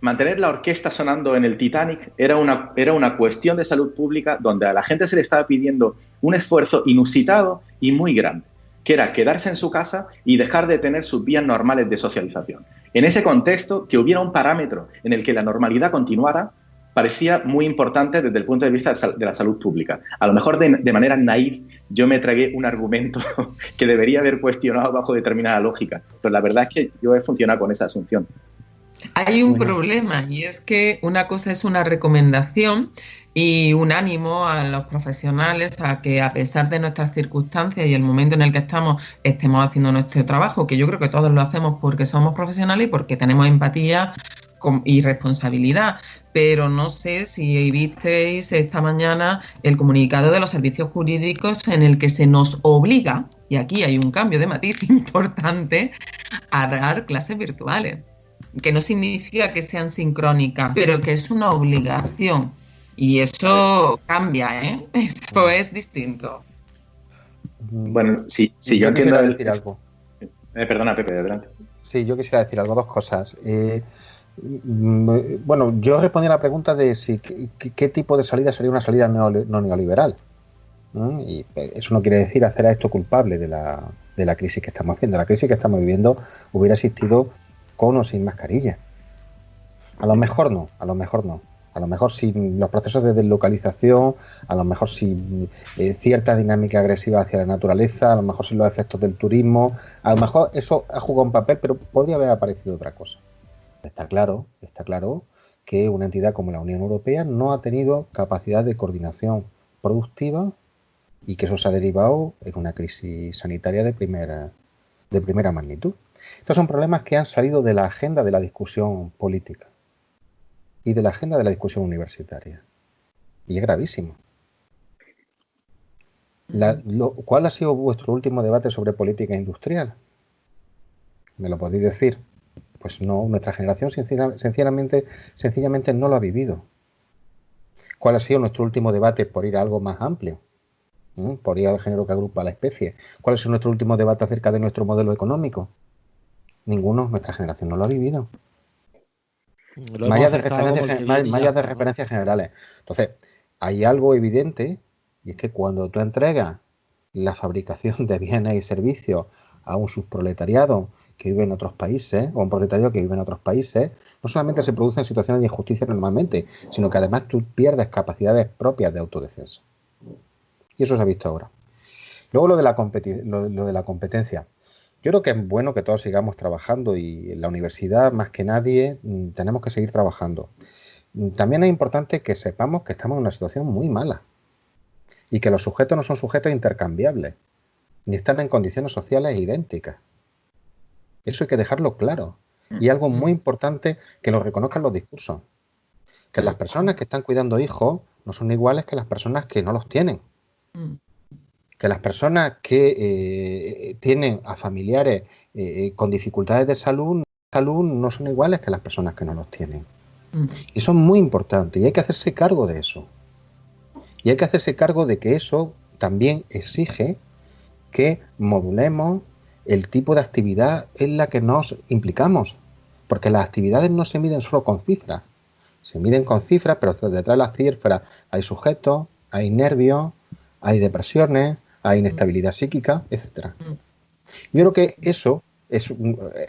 mantener la orquesta sonando en el Titanic era una, era una cuestión de salud pública donde a la gente se le estaba pidiendo un esfuerzo inusitado y muy grande, que era quedarse en su casa y dejar de tener sus vías normales de socialización. En ese contexto, que hubiera un parámetro en el que la normalidad continuara, parecía muy importante desde el punto de vista de la salud pública. A lo mejor de, manera naif yo me tragué un argumento [LAUGHS] que debería haber cuestionado bajo determinada lógica, pero la verdad es que yo he funcionado con esa asunción. Hay un problema y es que una cosa es una recomendación y un ánimo a los profesionales a que a pesar de nuestras circunstancias y el momento en el que estamos estemos haciendo nuestro trabajo, que yo creo que todos lo hacemos porque somos profesionales y porque tenemos empatía y responsabilidad, pero no sé si visteis esta mañana el comunicado de los servicios jurídicos en el que se nos obliga, y aquí hay un cambio de matiz [LAUGHS] importante, a dar clases virtuales, que no significa que sean sincrónicas, pero que es una obligación. Y eso cambia, ¿eh? [LAUGHS] Eso es distinto. Bueno, sí, sí yo, entiendo decir algo. Eh, perdona, Pepe, adelante. Sí, yo quisiera decir algo, dos cosas. Eh, Mm, bueno, yo respondí a la pregunta de si qué, tipo de salida sería una salida no, neoliberal. Y eh, eso no quiere decir hacer a esto culpable de la, de la crisis que estamos viviendo. La crisis que estamos viviendo hubiera existido con o sin mascarilla. A lo mejor no, a lo mejor no. A lo mejor sin los procesos de deslocalización, a lo mejor sin eh, cierta dinámica agresiva hacia la naturaleza, a lo mejor sin los efectos del turismo, a lo mejor eso ha jugado un papel, pero podría haber aparecido otra cosa. Está claro, está claro que una entidad como la Unión Europea no ha tenido capacidad de coordinación productiva y que eso se ha derivado en una crisis sanitaria de primera, de primera magnitud. Estos son problemas que han salido de la agenda de la discusión política y de la agenda de la discusión universitaria. Y es gravísimo. ¿Cuál ha sido vuestro último debate sobre política industrial? ¿Me lo podéis decir? Pues no, nuestra generación sencillamente, sencillamente no lo ha vivido. ¿Cuál ha sido nuestro último debate por ir a algo más amplio? ¿Mm? Por ir al género que agrupa a la especie. ¿Cuál ha sido nuestro último debate acerca de nuestro modelo económico? Ninguno, nuestra generación no lo ha vivido. Mallas de, de referencias generales. Entonces, hay algo evidente y es que cuando tú entregas la fabricación de bienes y servicios a un subproletariado que vive en otros países o un proletario que vive en otros países, no solamente se producen situaciones de injusticia normalmente, sino que además tú pierdes capacidades propias de autodefensa. Y eso se ha visto ahora. Luego lo de la, lo, de la competencia. Yo creo que es bueno que todos sigamos trabajando y en la universidad, más que nadie, mm, tenemos que seguir trabajando. Mm, también es importante que sepamos que estamos en una situación muy mala y que los sujetos no son sujetos intercambiables, ni están en condiciones sociales idénticas. Eso hay que dejarlo claro. Mm, y algo muy mm. importante que lo reconozcan los discursos. Que las personas que están cuidando hijos no son iguales que las personas que no los tienen. Mm. Que las personas que eh, tienen a familiares eh, con dificultades de salud, salud no son iguales que las personas que no los tienen. Y eso es muy importante y hay que hacerse cargo de eso. Y hay que hacerse cargo de que eso también exige que modulemos el tipo de actividad en la que nos implicamos. Porque las actividades no se miden solo con cifras. Se miden con cifras, pero detrás de las cifras hay sujetos, hay nervios, hay depresiones, hay inestabilidad psíquica, etcétera. Yo creo que eso, es, eh,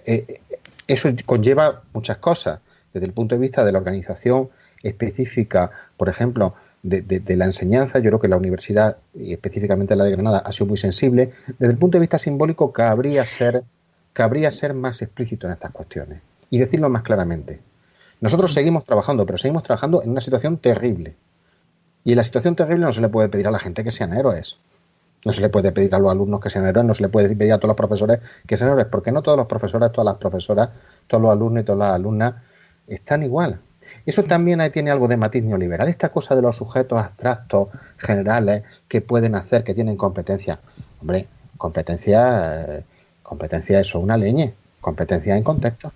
eh, eso conlleva muchas cosas. Desde el punto de vista de la organización específica, por ejemplo, de, la enseñanza. Yo creo que la universidad, y específicamente la de Granada, ha sido muy sensible. Desde el punto de vista simbólico, cabría ser, cabría ser más explícito en estas cuestiones y decirlo más claramente. Nosotros seguimos trabajando, pero seguimos trabajando en una situación terrible. Y en la situación terrible no se le puede pedir a la gente que sean héroes. No se le puede pedir a los alumnos que sean héroes, no se le puede pedir a todos los profesores que sean héroes, porque no todos los profesores, todas las profesoras, todos los alumnos y todas las alumnas están igual. Eso también ahí tiene algo de matiz neoliberal, esta cosa de los sujetos abstractos, generales, que pueden hacer, que tienen competencia. Hombre, competencia, eh, competencia eso, una leña, competencia en contexto.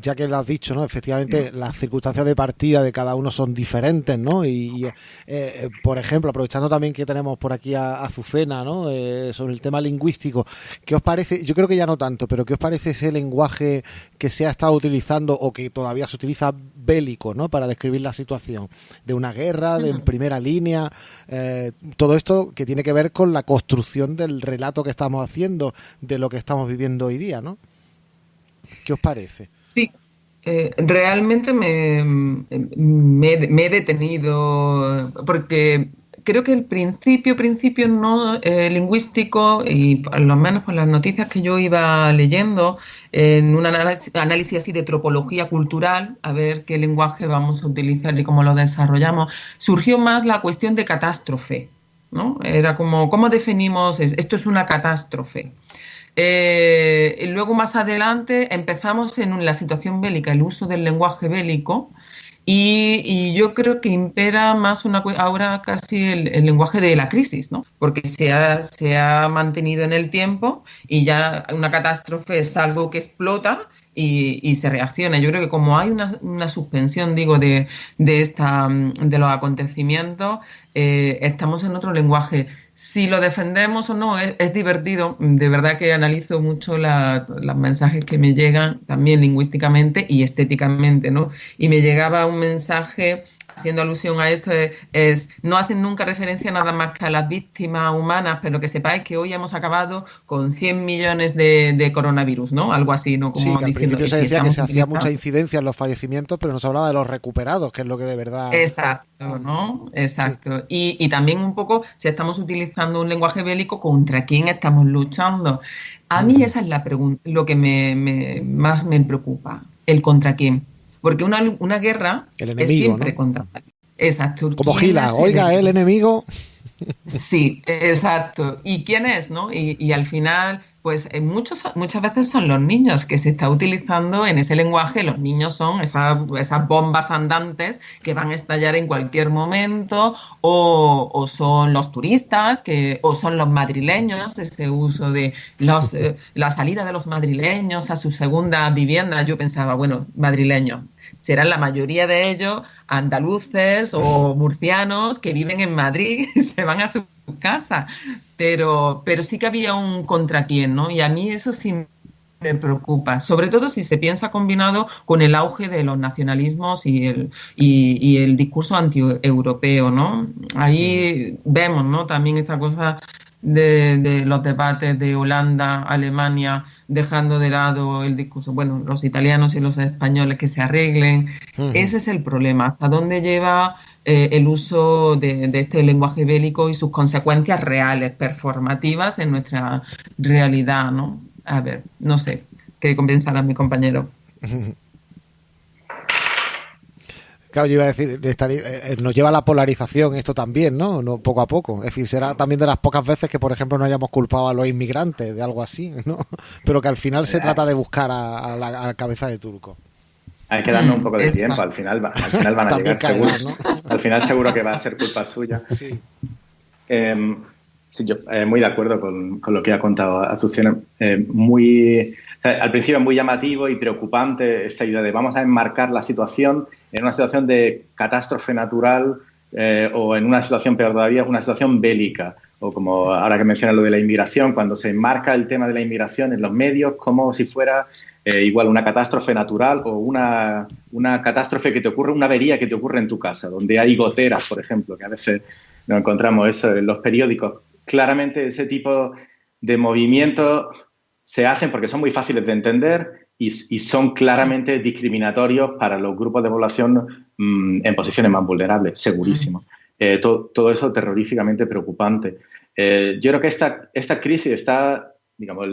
Ya que lo has dicho, ¿no? Efectivamente, las circunstancias de partida de cada uno son diferentes, ¿no? Y, eh, eh, por ejemplo, aprovechando también que tenemos por aquí a Azucena, ¿no? Eh, sobre el tema lingüístico, ¿qué os parece? Yo creo que ya no tanto, pero ¿qué os parece ese lenguaje que se ha estado utilizando o que todavía se utiliza bélico, ¿no? Para describir la situación de una guerra, de en primera línea, todo esto que tiene que ver con la construcción del relato que estamos haciendo de lo que estamos viviendo hoy día, ¿no? ¿Qué os parece? Sí, eh, realmente me, me, he detenido porque creo que el principio, principio no eh, lingüístico, y lo menos por las noticias que yo iba leyendo, en un análisis, análisis, así de tropología cultural, a ver qué lenguaje vamos a utilizar y cómo lo desarrollamos, surgió más la cuestión de catástrofe. ¿no? Era como, ¿cómo definimos esto? es una catástrofe. Eh, luego más adelante empezamos en la situación bélica, el uso del lenguaje bélico, y, yo creo que impera más una, ahora casi el, lenguaje de la crisis, ¿no? porque se ha, se ha mantenido en el tiempo y ya una catástrofe es algo que explota y, se reacciona. Yo creo que como hay una, una suspensión, digo, de, de, esta, de los acontecimientos, eh, estamos en otro lenguaje si lo defendemos o no, es, divertido. De verdad que analizo mucho los mensajes que me llegan, también lingüísticamente y estéticamente, ¿no? Y me llegaba un mensaje haciendo alusión a esto, es, no hacen nunca referencia nada más que a las víctimas humanas, pero que sepáis que hoy hemos acabado con 100 millones de, coronavirus, ¿no? Algo así, ¿no? Como sí, al principio se decía que se hacía mucha incidencia en los fallecimientos, pero no se hablaba de los recuperados, que es lo que de verdad... Exacto, ¿no? Exacto. Y, y también un poco si estamos utilizando un lenguaje bélico, ¿contra quién estamos luchando? A mí esa es la pregunta, lo que me, más me preocupa, el contra quién. Porque una, una guerra es siempre contra Exacto. Como Gila, oiga, el enemigo. Sí, exacto. ¿Y quién es, no? Y, y al final pues en muchos, muchas veces son los niños que se está utilizando en ese lenguaje. Los niños son esas, esas bombas andantes que van a estallar en cualquier momento, o, son los turistas, que, o son los madrileños, ese uso de los, eh, la salida de los madrileños a su segunda vivienda. Yo pensaba, bueno, madrileños, serán la mayoría de ellos andaluces o murcianos que viven en Madrid [LAUGHS] y se van a su casa, pero, pero sí que había un contra quién, ¿no? Y a mí eso sí me preocupa, sobre todo si se piensa combinado con el auge de los nacionalismos y el, y, el discurso anti-europeo, ¿no? Ahí vemos, ¿no? También esta cosa de, los debates de Holanda, Alemania, dejando de lado el discurso, bueno, los italianos y los españoles que se arreglen. Ese es el problema. ¿Hasta dónde lleva eh, el uso de, este lenguaje bélico y sus consecuencias reales, performativas en nuestra realidad, ¿no? A ver, no sé, ¿qué compensará mi compañero? [LAUGHS] Claro, yo iba a decir, eh, eh, nos lleva a la polarización esto también, ¿no? ¿no? Poco a poco. Es decir, será también de las pocas veces que, por ejemplo, no hayamos culpado a los inmigrantes de algo así, ¿no? [LAUGHS] Pero que al final se trata de buscar a, la cabeza de turco. Hay que darnos un mm, poco de tiempo, al final, al final van a llegar seguro. Al final seguro que va a ser culpa suya. [LAUGHS] Sí. Em, sí, yo eh, muy de acuerdo con, lo que ha contado Azucena. Eh, muy, al principio es muy llamativo y preocupante esta idea de vamos a enmarcar la situación en una situación de catástrofe natural eh, o en una situación peor todavía, una situación bélica. O como ahora que menciona lo de la inmigración, cuando se enmarca el tema de la inmigración en los medios como si fuera eh, igual una catástrofe natural o una, catástrofe que te ocurre, una avería que te ocurre en tu casa, donde hay goteras, por ejemplo, que a veces nos encontramos eso en los periódicos. Claramente ese tipo de movimientos se hacen porque son muy fáciles de entender y, son claramente discriminatorios para los grupos de población mm, en posiciones más vulnerables, segurísimo. Eh, todo eso terroríficamente preocupante. Eh, yo creo que esta, esta crisis está, digamos,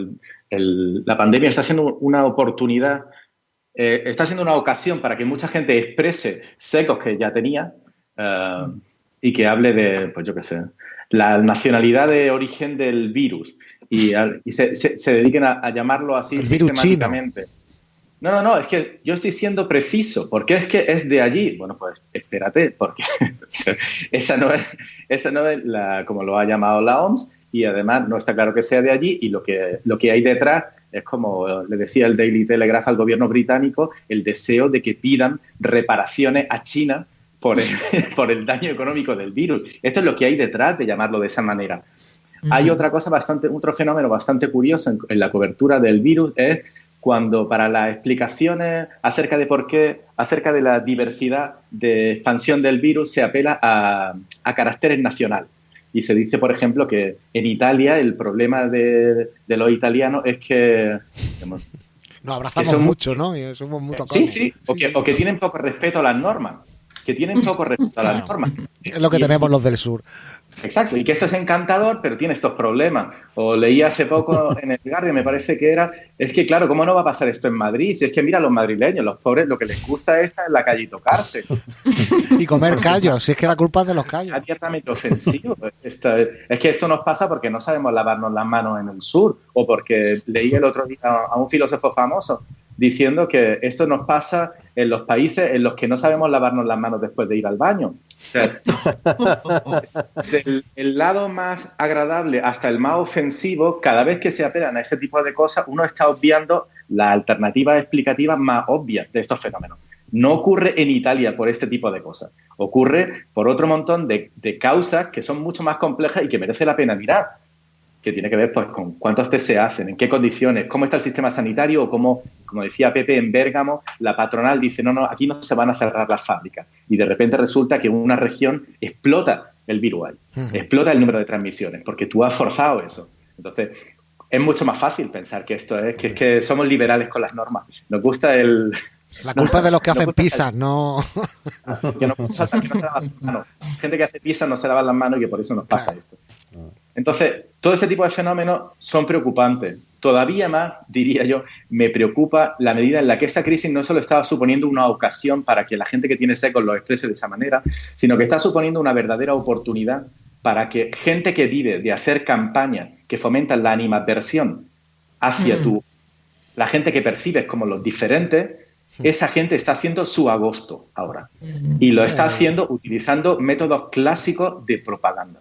el, la pandemia está siendo una oportunidad, eh, está siendo una ocasión para que mucha gente exprese secos que ya tenía y que hable de, pues yo qué sé, la nacionalidad de origen del virus y, se, dediquen a, llamarlo así sistemáticamente. No, no, no, es que yo estoy siendo preciso, porque es que es de allí. Bueno, pues espérate, porque [LAUGHS] esa no es, esa no es la, como lo ha llamado la OMS, y además no está claro que sea de allí y lo que, lo que hay detrás Es como le decía el Daily Telegraph al gobierno británico, el deseo de que pidan reparaciones a China por el, [LAUGHS] por el daño económico del virus. Esto es lo que hay detrás de llamarlo de esa manera. Hay otra cosa bastante, otro fenómeno bastante curioso en, la cobertura del virus es cuando para las explicaciones acerca de por qué, acerca de la diversidad de expansión del virus, se apela a, a caracteres nacionales. Y se dice, por ejemplo, que en Italia el problema de, de los italianos es que... Digamos, Nos abrazamos mucho, ¿no? Y somos muy sí, sí, o, que, o que tienen poco respeto a las normas. Que tienen poco respeto a las normas. Es lo que tenemos los del sur. Exacto, y que esto es encantador, pero tiene estos problemas. O leí hace poco [LAUGHS] en el Guardian, me parece que era, es que claro, ¿cómo no va a pasar esto en Madrid? Si es que mira, los madrileños, los pobres, lo que les gusta es estar en la calle y tocarse. [LAUGHS] y comer callos, si es que la culpa es de los callos. Abiertamente sencillo. es que esto nos pasa porque no sabemos lavarnos las manos en el sur, o porque leí el otro día a un filósofo famoso diciendo que esto nos pasa en los países en los que no sabemos lavarnos las manos después de ir al baño. [LAUGHS] del el lado más agradable hasta el más ofensivo, cada vez que se apelan a ese tipo de cosas, uno está obviando la alternativa explicativa más obvia de estos fenómenos. No ocurre en Italia por este tipo de cosas. Ocurre por otro montón de, de causas que son mucho más complejas y que merece la pena mirar que tiene que ver pues, con cuántos test se hacen, en qué condiciones, cómo está el sistema sanitario o cómo, como decía Pepe, en Bérgamo, la patronal dice, no, no, aquí no se van a cerrar las fábricas. Y de repente resulta que una región explota el virus ahí, explota el número de transmisiones, porque tú has forzado eso. Entonces, es mucho más fácil pensar que esto es que, es que somos liberales con las normas. Nos gusta el... [LAUGHS] La culpa es de los que hacen pizzas, [LAUGHS] no... Que no, Gente que hace pizzas no se lava las manos y que por eso nos pasa esto. Entonces, todo ese tipo de fenómenos son preocupantes. Todavía más, diría yo, me preocupa la medida en la que esta crisis no solo estaba suponiendo una ocasión para que la gente que tiene secos lo exprese de esa manera, sino que está suponiendo una verdadera oportunidad para que gente que vive de hacer campañas que fomentan la animadversión hacia mm. tu, la gente que percibes como los diferentes, mm. esa gente está haciendo su agosto ahora. Mm. Y lo está haciendo utilizando métodos clásicos de propaganda.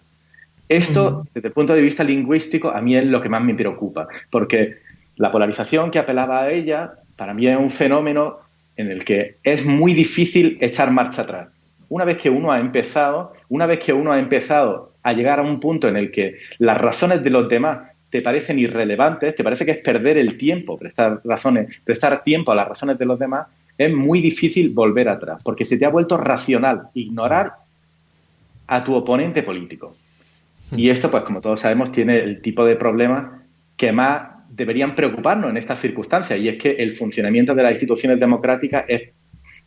Esto, desde el punto de vista lingüístico, a mí es lo que más me preocupa, porque la polarización que apelaba a ella, para mí es un fenómeno en el que es muy difícil echar marcha atrás. Una vez que uno ha empezado, una vez que uno ha empezado a llegar a un punto en el que las razones de los demás te parecen irrelevantes, te parece que es perder el tiempo, prestar razones, prestar tiempo a las razones de los demás, es muy difícil volver atrás, porque se te ha vuelto racional ignorar a tu oponente político. Y esto, pues como todos sabemos, tiene el tipo de problemas que más deberían preocuparnos en estas circunstancias, y es que el funcionamiento de las instituciones democráticas es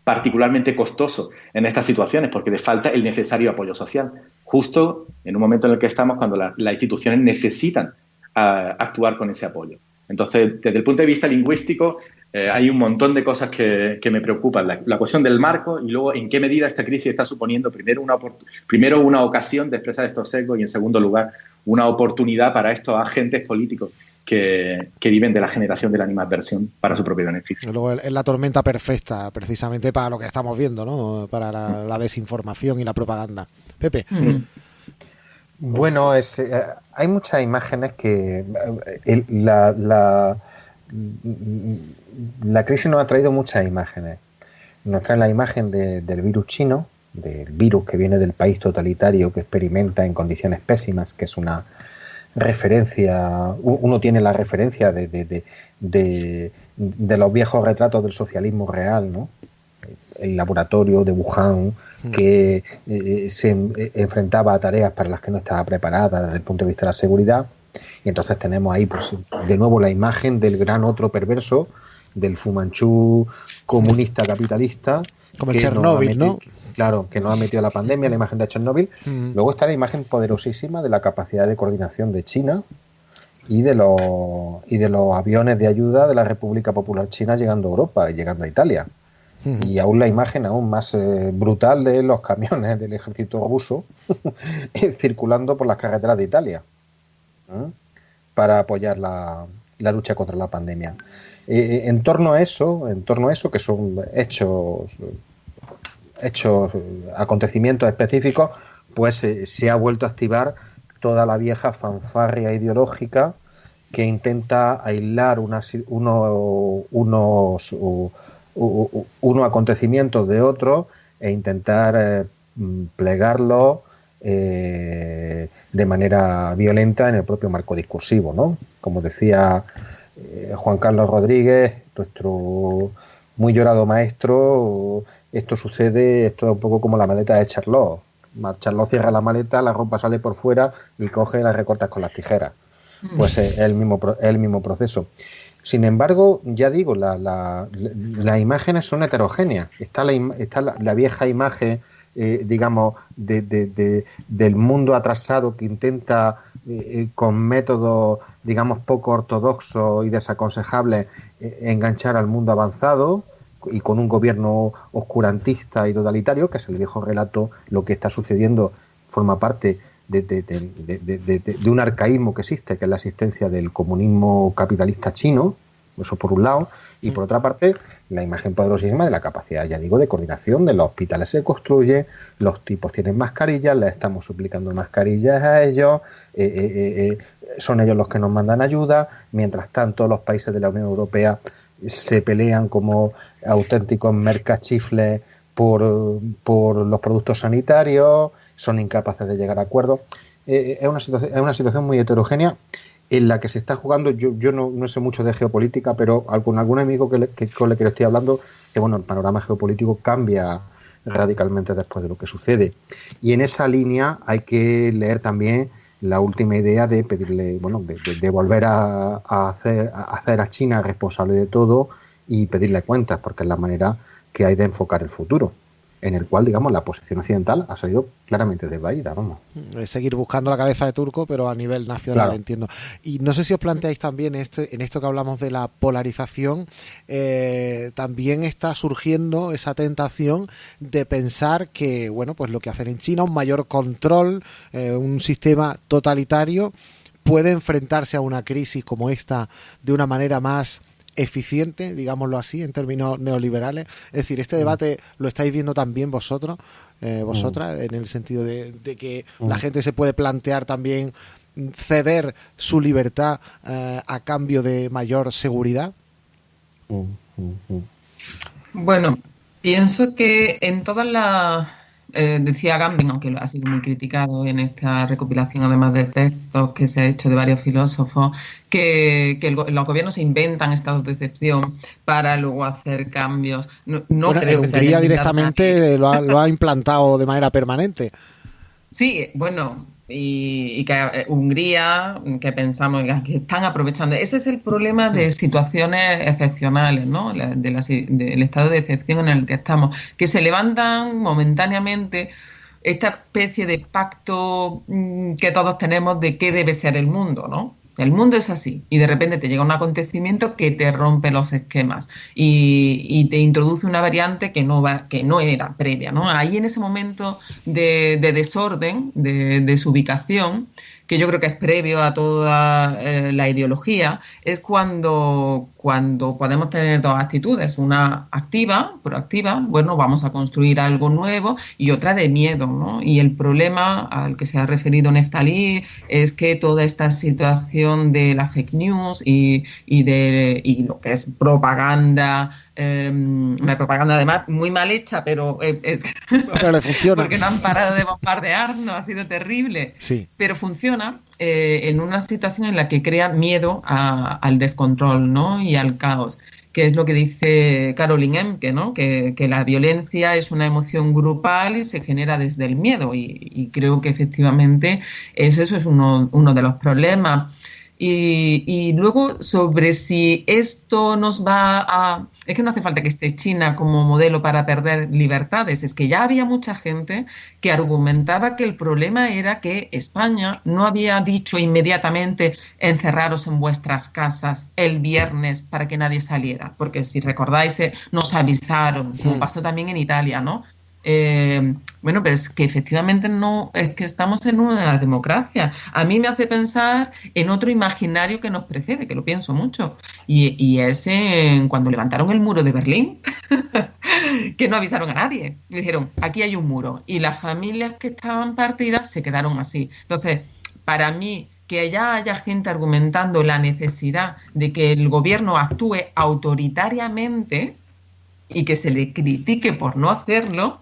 particularmente costoso en estas situaciones porque le falta el necesario apoyo social, justo en un momento en el que estamos cuando las instituciones necesitan ah, actuar con ese apoyo. Entonces, desde el punto de vista lingüístico, eh, hay un montón de cosas que, me preocupan. La, cuestión del marco y luego en qué medida esta crisis está suponiendo primero una, primero una ocasión de expresar estos sesgos y en segundo lugar una oportunidad para estos agentes políticos que, viven de la generación de la animadversión para su propio beneficio. Luego es la tormenta perfecta precisamente para lo que estamos viendo, ¿no? para la, desinformación y la propaganda. Pepe. Mm. Bueno, es, eh, hay muchas imágenes que eh, la la crisis nos ha traído muchas imágenes. Nos trae la imagen del virus chino, del virus que viene del país totalitario que experimenta en condiciones pésimas, que es una referencia, uno tiene la referencia de, de, los viejos retratos del socialismo real, ¿no? El laboratorio de Wuhan, que eh, se enfrentaba a tareas para las que no estaba preparada desde el punto de vista de la seguridad. Y entonces tenemos ahí, pues, de nuevo la imagen del gran otro perverso, del Fumanchu comunista capitalista. Como el Chernóbil, ¿no? Claro, que no ha metido la pandemia, la imagen de Chernóbil. Mm. Luego está la imagen poderosísima de la capacidad de coordinación de China y de los y de los aviones de ayuda de la República Popular China llegando a Europa y llegando a Italia. Mm. Y aún la imagen aún más eh, brutal de los camiones del ejército ruso [LAUGHS] circulando por las carreteras de Italia para apoyar la, la lucha contra la pandemia. En torno a eso, en torno a eso, que son hechos, hechos, acontecimientos específicos, pues eh, se ha vuelto a activar toda la vieja fanfarria ideológica que intenta aislar unos, unos, unos acontecimientos de otros e intentar eh, plegarlo eh, de manera violenta en el propio marco discursivo, ¿no? Como decía eh, Juan Carlos Rodríguez, nuestro muy llorado maestro, esto sucede, esto es un poco como la maleta de Charlot. Charlot cierra la maleta, la ropa sale por fuera y coge las recortas con las tijeras. Pues es el mismo, el mismo proceso. Sin embargo, ya digo, la, las imágenes son heterogéneas. Está la, está la, vieja imagen, eh, digamos, de, del mundo atrasado que intenta, eh, con métodos, digamos, poco ortodoxos y desaconsejables, enganchar al mundo avanzado y con un gobierno oscurantista y totalitario, que es el viejo relato, lo que está sucediendo forma parte de, un arcaísmo que existe, que es la existencia del comunismo capitalista chino, eso por un lado, y por otra parte, la imagen poderosísima de la capacidad, ya digo, de coordinación de los hospitales se construye, los tipos tienen mascarillas, les estamos suplicando mascarillas a ellos, eh, eh, eh, son ellos los que nos mandan ayuda, mientras tanto los países de la Unión Europea se pelean como auténticos mercachifles por, por los productos sanitarios, son incapaces de llegar a acuerdos. Es, una situación, es una situación muy heterogénea en la que se está jugando, yo, yo no, no sé mucho de geopolítica, pero con algún amigo que, que, con el que le estoy hablando, que bueno, el panorama geopolítico cambia radicalmente después de lo que sucede. Y en esa línea hay que leer también la última idea de pedirle, bueno, de, volver a, hacer, a hacer a China responsable de todo y pedirle cuentas, porque es la manera que hay de enfocar el futuro en el cual, digamos, la posición occidental ha salido claramente desvaída, vamos. Seguir buscando la cabeza de Turco, pero a nivel nacional, entiendo. Y no sé si os planteáis también este, en esto que hablamos de la polarización, eh, también está surgiendo esa tentación de pensar que, bueno, pues lo que hacen en China, un mayor control, eh, un sistema totalitario, puede enfrentarse a una crisis como esta de una manera más eficiente, digámoslo así, en términos neoliberales. Es decir, este mm. debate lo estáis viendo también vosotros, eh, vosotras, mm. en el sentido de, que la mm. gente se puede plantear también ceder su libertad eh, a cambio de mayor seguridad. Bueno, pienso que en todas las eh, decía Gambin, aunque ha sido muy criticado en esta recopilación, además de textos que se ha hecho de varios filósofos, que, los gobiernos inventan estados de excepción para luego hacer cambios. No, creo que Hungría directamente lo ha, lo ha [LAUGHS] implantado de manera permanente. Sí, bueno, y, que eh, Hungría, que pensamos que están aprovechando. Ese es el problema de situaciones excepcionales, ¿no? del estado de excepción en el que estamos, que se levantan momentáneamente esta especie de pacto mm, que todos tenemos de qué debe ser el mundo, ¿no? El mundo es así y de repente te llega un acontecimiento que te rompe los esquemas y, te introduce una variante que no, va, que no era previa. ¿no? Ahí en ese momento de, desorden, de desubicación, que yo creo que es previo a toda eh, la ideología, es cuando, cuando podemos tener dos actitudes, una activa, proactiva, bueno, vamos a construir algo nuevo, y otra de miedo, ¿no? Y el problema al que se ha referido Neftalí es que toda esta situación de la fake news y, y de y lo que es propaganda Em, una propaganda además muy mal hecha, pero, eh, le [LAUGHS] funciona. porque no han parado de bombardearnos, ha sido terrible. Sí. Pero funciona eh, en una situación en la que crea miedo al descontrol ¿no? y al caos que es lo que dice Caroline Emke, ¿no? que, la violencia es una emoción grupal y se genera desde el miedo. Y, creo que efectivamente es, eso es uno, uno de los problemas. Y, luego sobre si esto nos va a... Es que no hace falta que esté China como modelo para perder libertades, es que ya había mucha gente que argumentaba que el problema era que España no había dicho inmediatamente encerraros en vuestras casas el viernes para que nadie saliera, porque si recordáis eh, nos avisaron, como hmm. pasó también en Italia, ¿no? Eh, bueno, pero es que efectivamente no, es que estamos en una democracia. A mí me hace pensar en otro imaginario que nos precede, que lo pienso mucho, y, y es en cuando levantaron el muro de Berlín, [LAUGHS] que no avisaron a nadie. Dijeron, aquí hay un muro, y las familias que estaban partidas se quedaron así. Entonces, para mí, que ya haya gente argumentando la necesidad de que el gobierno actúe autoritariamente y que se le critique por no hacerlo,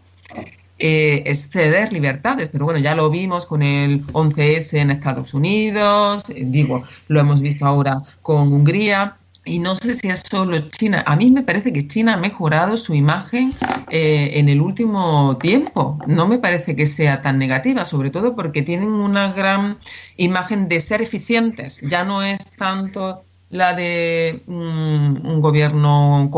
eh, es ceder libertades. Pero bueno, ya lo vimos con el 11S en Estados Unidos, eh, digo, lo hemos visto ahora con Hungría. Y no sé si es solo China. A mí me parece que China ha mejorado su imagen eh, en el último tiempo. No me parece que sea tan negativa, sobre todo porque tienen una gran imagen de ser eficientes. Ya no es tanto la de mm, un gobierno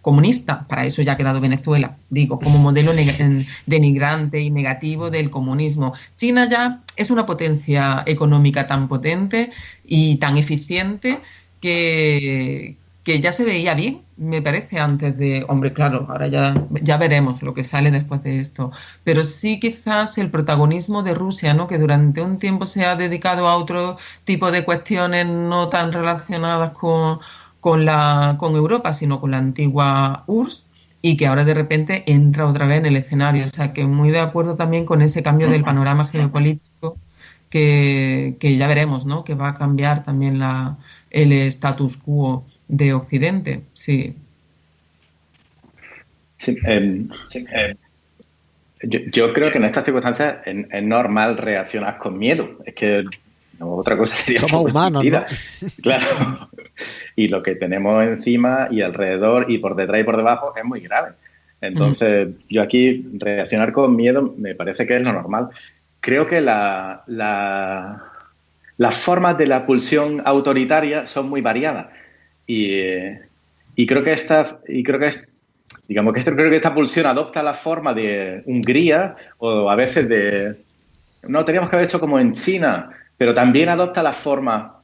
comunista, para eso ya ha quedado Venezuela, digo, como modelo [LAUGHS] denigrante y negativo del comunismo. China ya es una potencia económica tan potente y tan eficiente que, que ya se veía bien, me parece, antes de, hombre, claro, ahora ya, ya veremos lo que sale después de esto, pero sí quizás el protagonismo de Rusia, ¿no? que durante un tiempo se ha dedicado a otro tipo de cuestiones no tan relacionadas con, con, la, con Europa, sino con la antigua URSS, y que ahora de repente entra otra vez en el escenario. O sea, que muy de acuerdo también con ese cambio del panorama geopolítico que, que ya veremos, ¿no? que va a cambiar también la, el status quo de Occidente, sí. Em, em, yo, creo que en estas circunstancias es, normal reaccionar con miedo. Es que otra cosa sería. Somos humanos, ¿no? [LAUGHS] Claro. Y lo que tenemos encima y alrededor y por detrás y por debajo es muy grave. Entonces, yo aquí reaccionar con miedo me parece que es lo normal. Creo que la, la, las formas de la pulsión autoritaria son muy variadas. Y, creo que esta, y creo que digamos que creo que esta pulsión adopta la forma de Hungría o a veces de no teníamos que haber hecho como en China, pero también adopta la forma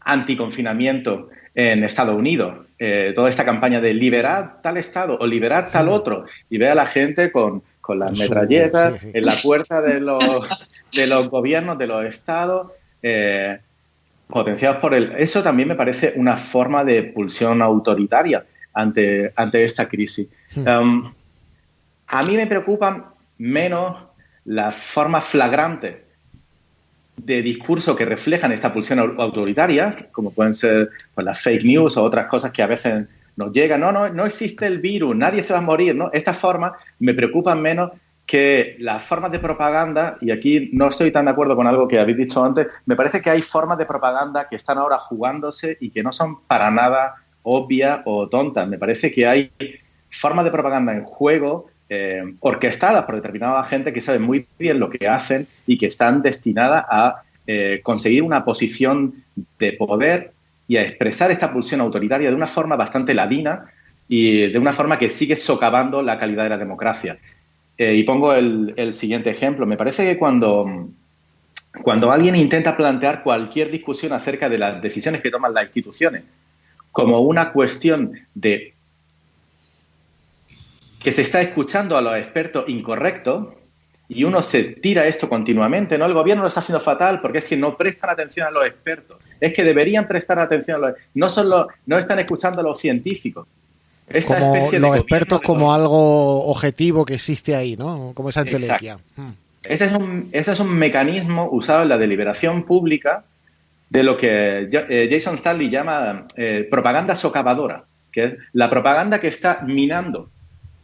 anticonfinamiento en Estados Unidos. Eh, toda esta campaña de liberar tal estado o liberar tal otro y ve a la gente con, las metralletas en la puerta de los, de los gobiernos, de los estados. Eh, potenciados por el... Eso también me parece una forma de pulsión autoritaria ante, ante esta crisis. Hmm. Um, a mí me preocupan menos las formas flagrantes de discurso que reflejan esta pulsión autoritaria, como pueden ser pues, las fake news o otras cosas que a veces nos llegan. No, no, no existe el virus, nadie se va a morir. ¿no? Estas formas me preocupan menos que las formas de propaganda, y aquí no estoy tan de acuerdo con algo que habéis dicho antes, me parece que hay formas de propaganda que están ahora jugándose y que no son para nada obvias o tontas. Me parece que hay formas de propaganda en juego eh, orquestadas por determinada gente que sabe muy bien lo que hacen y que están destinadas a eh, conseguir una posición de poder y a expresar esta pulsión autoritaria de una forma bastante ladina y de una forma que sigue socavando la calidad de la democracia. Eh, y pongo el, siguiente ejemplo. Me parece que cuando, cuando alguien intenta plantear cualquier discusión acerca de las decisiones que toman las instituciones como una cuestión de que se está escuchando a los expertos incorrectos y uno se tira esto continuamente, ¿no? El gobierno lo está haciendo fatal porque es que no prestan atención a los expertos. Es que deberían prestar atención a los no solo no están escuchando a los científicos como los expertos como algo objetivo que existe ahí, ¿no? Como esa entelequia. Hmm. Ese es, un, ese es un mecanismo usado en la deliberación pública de lo que eh, Jason Stanley llama eh, propaganda socavadora, que es la propaganda que está minando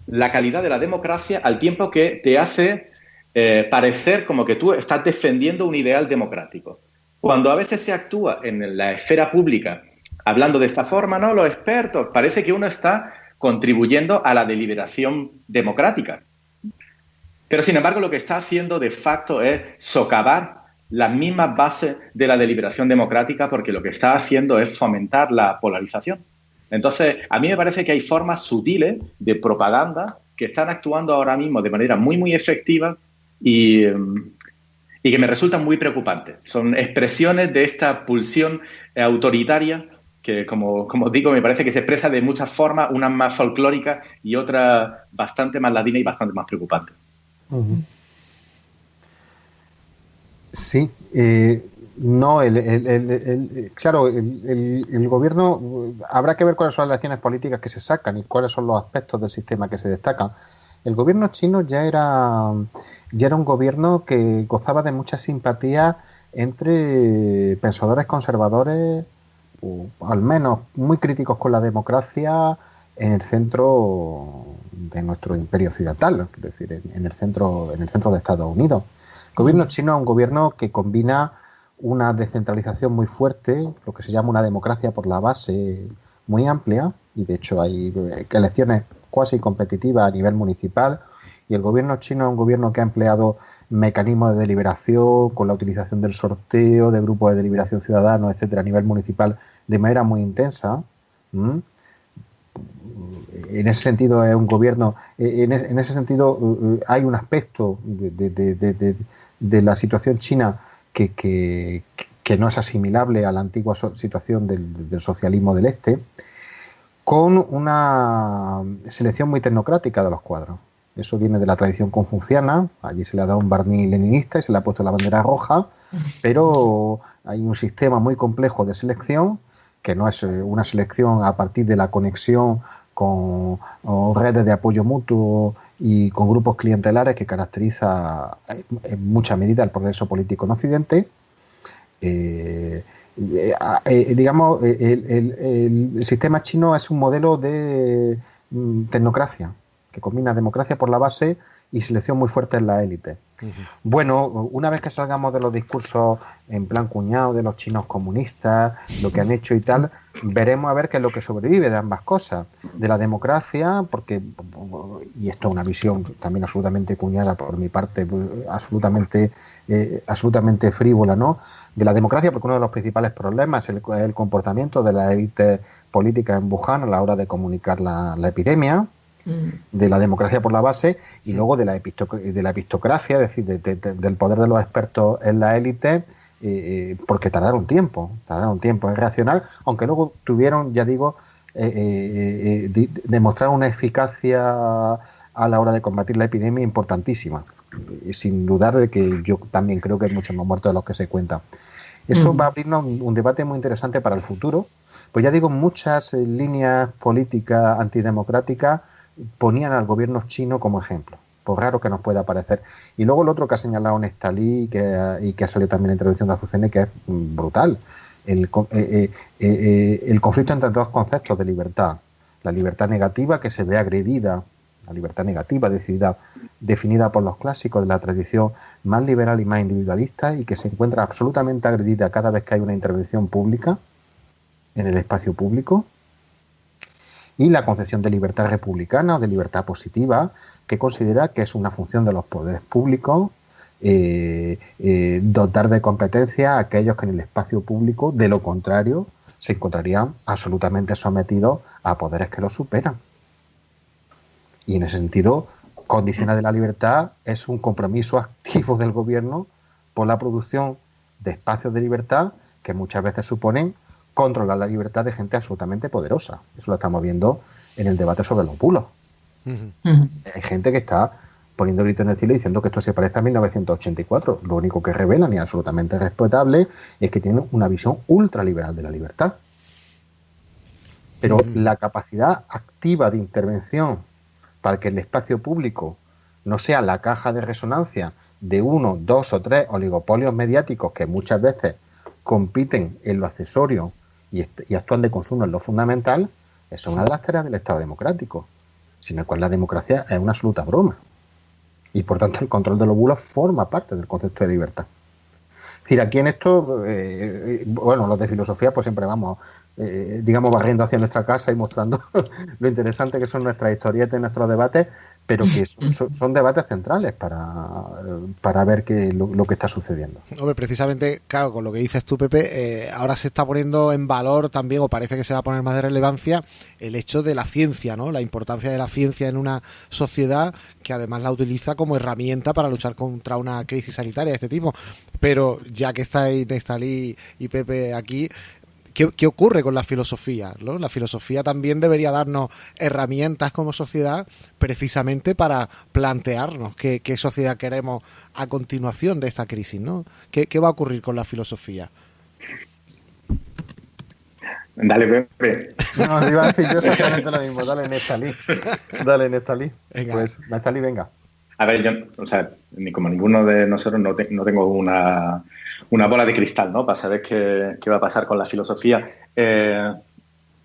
la calidad de la democracia al tiempo que te hace eh, parecer como que tú estás defendiendo un ideal democrático. Cuando a veces se actúa en la esfera pública hablando de esta forma, ¿no? Los expertos, parece que uno está contribuyendo a la deliberación democrática. Pero sin embargo, lo que está haciendo de facto es socavar las mismas bases de la deliberación democrática porque lo que está haciendo es fomentar la polarización. Entonces, a mí me parece que hay formas sutiles de propaganda que están actuando ahora mismo de manera muy, muy efectiva y, y que me resultan muy preocupantes. Son expresiones de esta pulsión autoritaria que como, como, digo, me parece que se expresa de muchas formas, una más folclórica y otra bastante más ladina y bastante más preocupante. Sí, eh, no, el, claro, el, gobierno, habrá que ver cuáles son las acciones políticas que se sacan y cuáles son los aspectos del sistema que se destacan. El gobierno chino ya era, ya era un gobierno que gozaba de mucha simpatía entre pensadores conservadores, o al menos muy críticos con la democracia, en el centro de nuestro imperio occidental, es decir, en, el centro, en el centro de Estados Unidos. El gobierno chino es un gobierno que combina una descentralización muy fuerte, lo que se llama una democracia por la base muy amplia, y de hecho hay elecciones cuasi competitivas a nivel municipal, y el gobierno chino es un gobierno que ha empleado mecanismos de deliberación con la utilización del sorteo, de grupos de deliberación ciudadanos, etcétera, a nivel municipal de manera muy intensa. En ese sentido es un gobierno, en, ese sentido eh, hay un aspecto de, la situación china que, no es asimilable a la antigua situación del socialismo del este, con una selección muy tecnocrática de los cuadros. Eso viene de la tradición confuciana, allí se le ha dado un barniz leninista y se le ha puesto la bandera roja, [LAUGHS] pero hay un sistema muy complejo de selección, que no es eh, una selección a partir de la conexión con redes de apoyo mutuo y con grupos clientelares que caracteriza eh, en mucha medida el progreso político en Occidente. Eh, digamos, el, sistema chino es un modelo de mm, tecnocracia que combina democracia por la base y selección muy fuerte en la élite. Bueno, una vez que salgamos de los discursos en plan cuñado de los chinos comunistas, lo que han hecho y tal, veremos a ver qué es lo que sobrevive de ambas cosas. De la democracia, porque, y esto es una visión también absolutamente cuñada por mi parte, absolutamente, eh, absolutamente frívola, ¿no? De la democracia, porque uno de los principales problemas es el, comportamiento de la élite política en Wuhan a la hora de comunicar la epidemia de la democracia por la base y luego de la, de la epistocracia, es decir, del poder de los expertos en la élite, eh, eh, porque tardaron tiempo, tardaron tiempo en reaccionar, aunque luego tuvieron, ya digo, eh, demostrar una eficacia a la hora de combatir la epidemia importantísima, sin dudar de que yo también creo que hay muchos más muertos de los que se cuentan. Eso va a abrirnos un, debate muy interesante para el futuro, pues ya digo, muchas líneas políticas antidemocráticas ponían al gobierno chino como ejemplo, por raro que nos pueda parecer. Y luego el otro que ha señalado Nestalí y que, y que ha salido también en la introducción de Azucene, que es brutal, el, eh, eh, eh, el conflicto entre dos conceptos de libertad. La libertad negativa que se ve agredida, la libertad negativa decidida, definida por los clásicos de la tradición más liberal y más individualista y que se encuentra absolutamente agredida cada vez que hay una intervención pública en el espacio público y la concepción de libertad republicana o de libertad positiva, que considera que es una función de los poderes públicos eh, eh, dotar de competencia a aquellos que en el espacio público, de lo contrario, se encontrarían absolutamente sometidos a poderes que los superan. Y en ese sentido, condiciones de la libertad es un compromiso [LAUGHS] activo del gobierno por la producción de espacios de libertad que muchas veces suponen controlar la libertad de gente absolutamente poderosa. Eso lo estamos viendo en el debate sobre los bulos. Hay gente que está poniendo grito en el cielo diciendo que esto se parece a 1984. Lo único que revelan y absolutamente respetable es que tienen una visión ultraliberal de la libertad. Pero la capacidad activa de intervención para que el espacio público no sea la caja de resonancia de uno, dos o tres oligopolios mediáticos que muchas veces compiten en lo accesorio y, actúan de consumo en lo fundamental, es una las del Estado democrático, sin el cual la democracia es una absoluta broma. Y por tanto el control de los bulos forma parte del concepto de libertad. Es decir, aquí en esto, eh, bueno, los de filosofía pues siempre vamos, eh, digamos, barriendo hacia nuestra casa y mostrando [LAUGHS] lo interesante que son nuestras historietas y nuestros debates, pero que [LAUGHS] son, debates centrales para, para ver qué, lo, que está sucediendo. Hombre, precisamente, claro, con lo que dices tú, Pepe, eh, ahora se está poniendo en valor también, o parece que se va a poner más de relevancia, el hecho de la ciencia, ¿no? La importancia de la ciencia en una sociedad que además la utiliza como herramienta para luchar contra una crisis sanitaria de este tipo. Pero ya que estáis Nestalí y Pepe aquí, ¿Qué, ocurre con la filosofía? La filosofía también debería darnos herramientas como sociedad precisamente para plantearnos qué, sociedad queremos a continuación de esta crisis. ¿no? ¿Qué, va a ocurrir con la filosofía? Dale, Pepe. No, iba a decir yo exactamente lo mismo. Dale, Nestalí. Dale, Nestalí. Venga. Pues, Nestalí, venga. A ver, yo, o sea, ni como ninguno de nosotros no, tengo una, bola de cristal, ¿no? Para saber qué, va a pasar con la filosofía. Eh,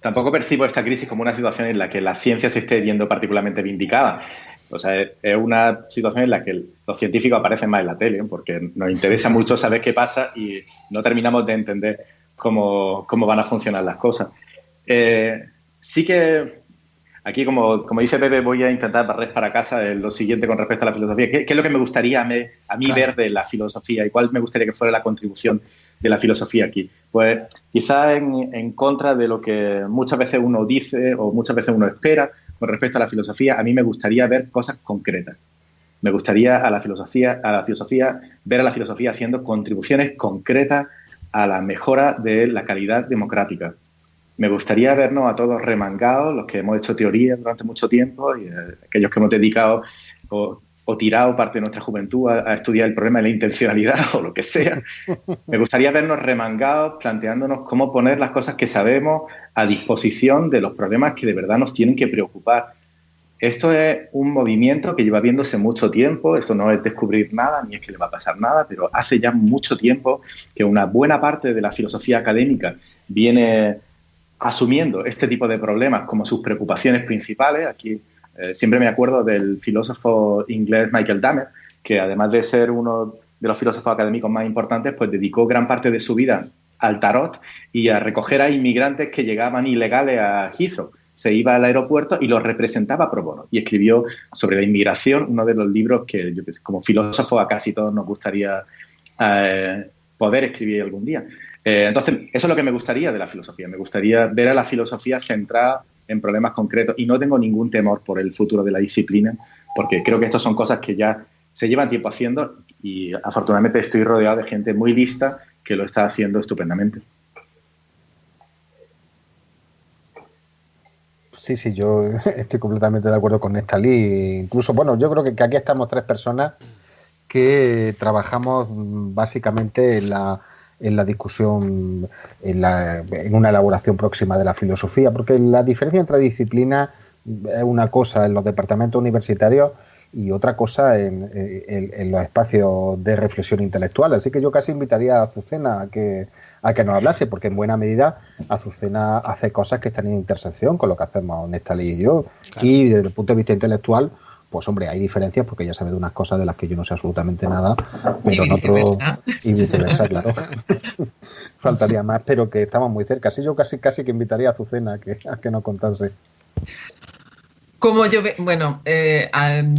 tampoco percibo esta crisis como una situación en la que la ciencia se esté viendo particularmente vindicada. O sea, es una situación en la que los científicos aparecen más en la tele, porque nos interesa [LAUGHS] mucho saber qué pasa y no terminamos de entender cómo, van a funcionar las cosas. Eh, sí que aquí, como, dice Pepe, voy a intentar barrer para casa lo siguiente con respecto a la filosofía. ¿Qué, es lo que me gustaría a mí, ver de la filosofía y cuál me gustaría que fuera la contribución de la filosofía aquí? Pues quizá en, en contra de lo que muchas veces uno dice o muchas veces uno espera con respecto a la filosofía, a mí me gustaría ver cosas concretas. Me gustaría a la filosofía, a la filosofía, ver a la filosofía haciendo contribuciones concretas a la mejora de la calidad democrática. Me gustaría vernos a todos remangados, los que hemos hecho teoría durante mucho tiempo y eh, aquellos que hemos dedicado o tirado parte de nuestra juventud a, estudiar el problema de la intencionalidad [LAUGHS] o lo que sea. Me gustaría vernos remangados planteándonos cómo poner las cosas que sabemos a disposición de los problemas que de verdad nos tienen que preocupar. Esto es un movimiento que lleva viéndose mucho tiempo, esto no es descubrir nada ni es que le va a pasar nada, pero hace ya mucho tiempo que una buena parte de la filosofía académica viene asumiendo este tipo de problemas como sus preocupaciones principales. Aquí eh, siempre me acuerdo del filósofo inglés Michael Damer, que además de ser uno de los filósofos académicos más importantes, pues dedicó gran parte de su vida al tarot y a recoger a inmigrantes que llegaban ilegales a Heathrow. Se iba al aeropuerto y los representaba pro bono y escribió sobre la inmigración, uno de los libros que yo como filósofo a casi todos nos gustaría eh, poder escribir algún día. Eh, entonces, eso es lo que me gustaría de la filosofía. Me gustaría ver a la filosofía centrada en problemas concretos y no tengo ningún temor por el futuro de la disciplina, porque creo que estas son cosas que ya se llevan tiempo haciendo y afortunadamente estoy rodeado de gente muy lista que lo está haciendo estupendamente. Sí, sí, yo [LAUGHS] estoy completamente de acuerdo con Nestalí. Incluso, bueno, yo creo que aquí estamos tres personas que trabajamos básicamente en la en la discusión, en, la, en una elaboración próxima de la filosofía, porque la diferencia entre disciplinas es una cosa en los departamentos universitarios y otra cosa en, en, los espacios de reflexión intelectual. Así que yo casi invitaría a Azucena a que, a que nos hablase, porque en buena medida Azucena hace cosas que están en intersección con lo que hacemos Nestalí y yo. Y desde el punto de vista intelectual, pues hombre, hay diferencias porque ella sabe de unas cosas de las que yo no sé absolutamente nada, pero en otro y viceversa, claro. [LAUGHS] Faltaría más, pero que estamos muy cerca. Así yo casi casi que invitaría a Azucena a que, a que nos contase. Como yo, bueno, eh,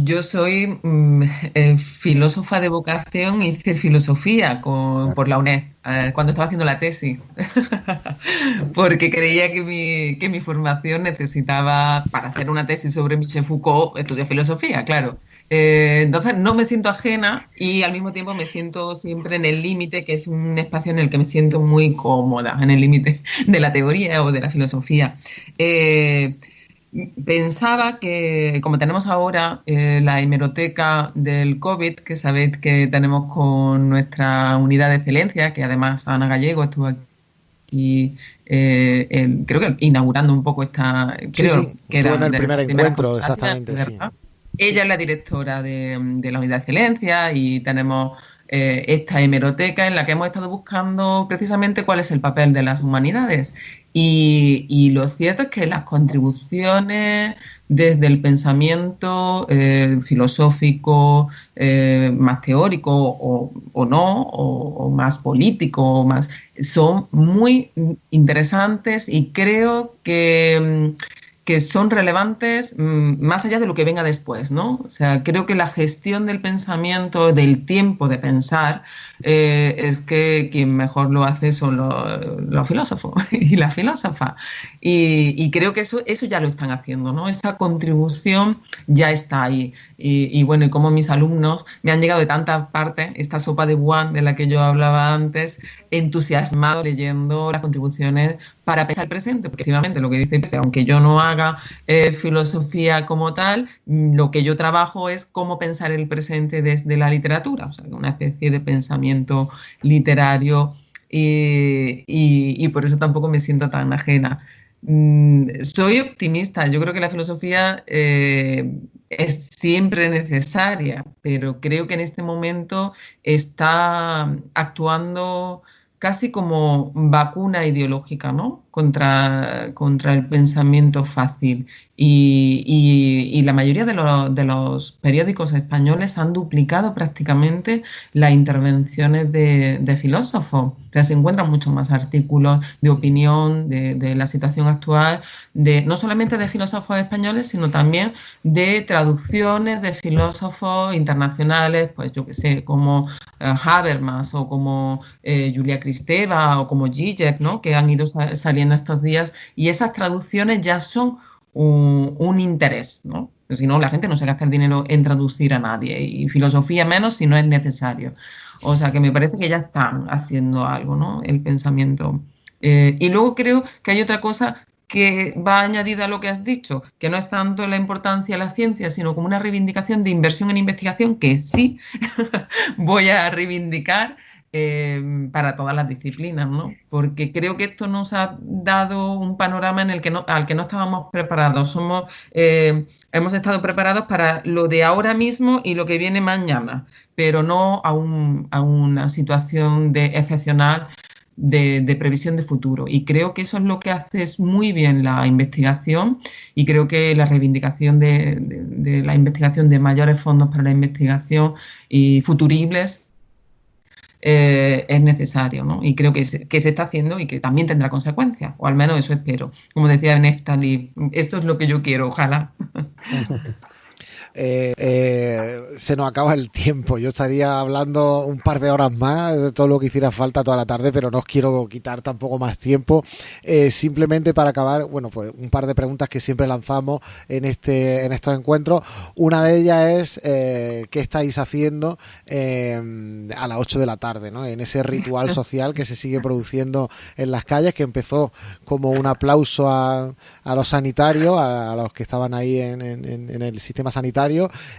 yo soy mm, eh, filósofa de vocación, hice filosofía por la UNED eh, cuando estaba haciendo la tesis, [LAUGHS] porque creía que mi, que mi formación necesitaba, para hacer una tesis sobre Michel Foucault, estudiar filosofía, claro. entonces no me siento ajena y al mismo tiempo me siento siempre en el límite, que es un espacio en el que me siento muy cómoda, en el límite de la teoría o de la filosofía pensaba que, como tenemos ahora eh, la hemeroteca del COVID, que sabéis que tenemos con nuestra unidad de excelencia, que además Ana Gallego estuvo aquí, eh, creo que inaugurando un poco esta. Creo que era en el primer encuentro, exactamente. Ella es la directora de, de la unidad de excelencia y tenemos eh, esta hemeroteca en la que hemos estado buscando precisamente cuál es el papel de las humanidades. Y, lo cierto es que las contribuciones desde el pensamiento eh, filosófico, eh, más teórico o, no, o, más político, más, son muy interesantes y creo que que son relevantes mm, más allá de lo que venga después, ¿no? O sea, creo que la gestión del pensamiento, del tiempo de pensar, eh, es que quien mejor lo hace son los, filósofos [LAUGHS] y la filósofa. Y, creo que eso, eso ya lo están haciendo, ¿no? Esa contribución ya está ahí. Y, bueno, y como mis alumnos me han llegado de tantas partes, esta sopa de Wuhan de la que yo hablaba antes, entusiasmado leyendo las contribuciones para pensar el presente, porque efectivamente lo que dice aunque yo no haga eh, filosofía como tal, lo que yo trabajo es cómo pensar el presente desde la literatura, o sea, una especie de pensamiento literario y, por eso tampoco me siento tan ajena. Mm, soy optimista, yo creo que la filosofía eh, es siempre necesaria, pero creo que en este momento está actuando casi como vacuna ideológica, ¿no? Contra, contra el pensamiento fácil. Y, la mayoría de, los periódicos españoles han duplicado prácticamente las intervenciones de, filósofos. O sea, se encuentran muchos más artículos de opinión de, la situación actual, de, no solamente de filósofos españoles, sino también de traducciones de filósofos internacionales, pues yo que sé, como eh, Habermas o como eh, Julia Kristeva o como Zizek, ¿no? que han ido saliendo estos días. Y esas traducciones ya son un, interés, ¿no? Si no, la gente no se gasta el dinero en traducir a nadie y filosofía menos si no es necesario. O sea que me parece que ya están haciendo algo, ¿no? El pensamiento. Eh, y luego creo que hay otra cosa que va añadida a lo que has dicho, que no es tanto la importancia de la ciencia, sino como una reivindicación de inversión en investigación, que sí [LAUGHS] voy a reivindicar, Em, para todas las disciplinas, ¿no? Porque creo que esto nos ha dado un panorama en el que no, al que no estábamos preparados. Somos, em, hemos estado preparados para lo de ahora mismo y lo que viene mañana, pero no a, una situación de excepcional de, previsión de futuro. Y creo que eso es lo que hace muy bien la investigación y creo que la reivindicación de la investigación de mayores fondos para la investigación y futuribles eh, es necesario, ¿no? Y creo que se, que se está haciendo y que también tendrá consecuencias, o al menos eso espero. Como decía Neftali, esto es lo que yo quiero, ojalá. [LAUGHS] Eh, eh, se nos acaba el tiempo. Yo estaría hablando un par de horas más de todo lo que hiciera falta toda la tarde, pero no os quiero quitar tampoco más tiempo. Eh, simplemente para acabar, bueno, pues un par de preguntas que siempre lanzamos en este en estos encuentros. Una de ellas es qué estáis haciendo a las 8 de la tarde, ¿no? En ese ritual social que se sigue produciendo en las calles, que empezó como un aplauso a, a los sanitarios, a, los que estaban ahí en el sistema sanitario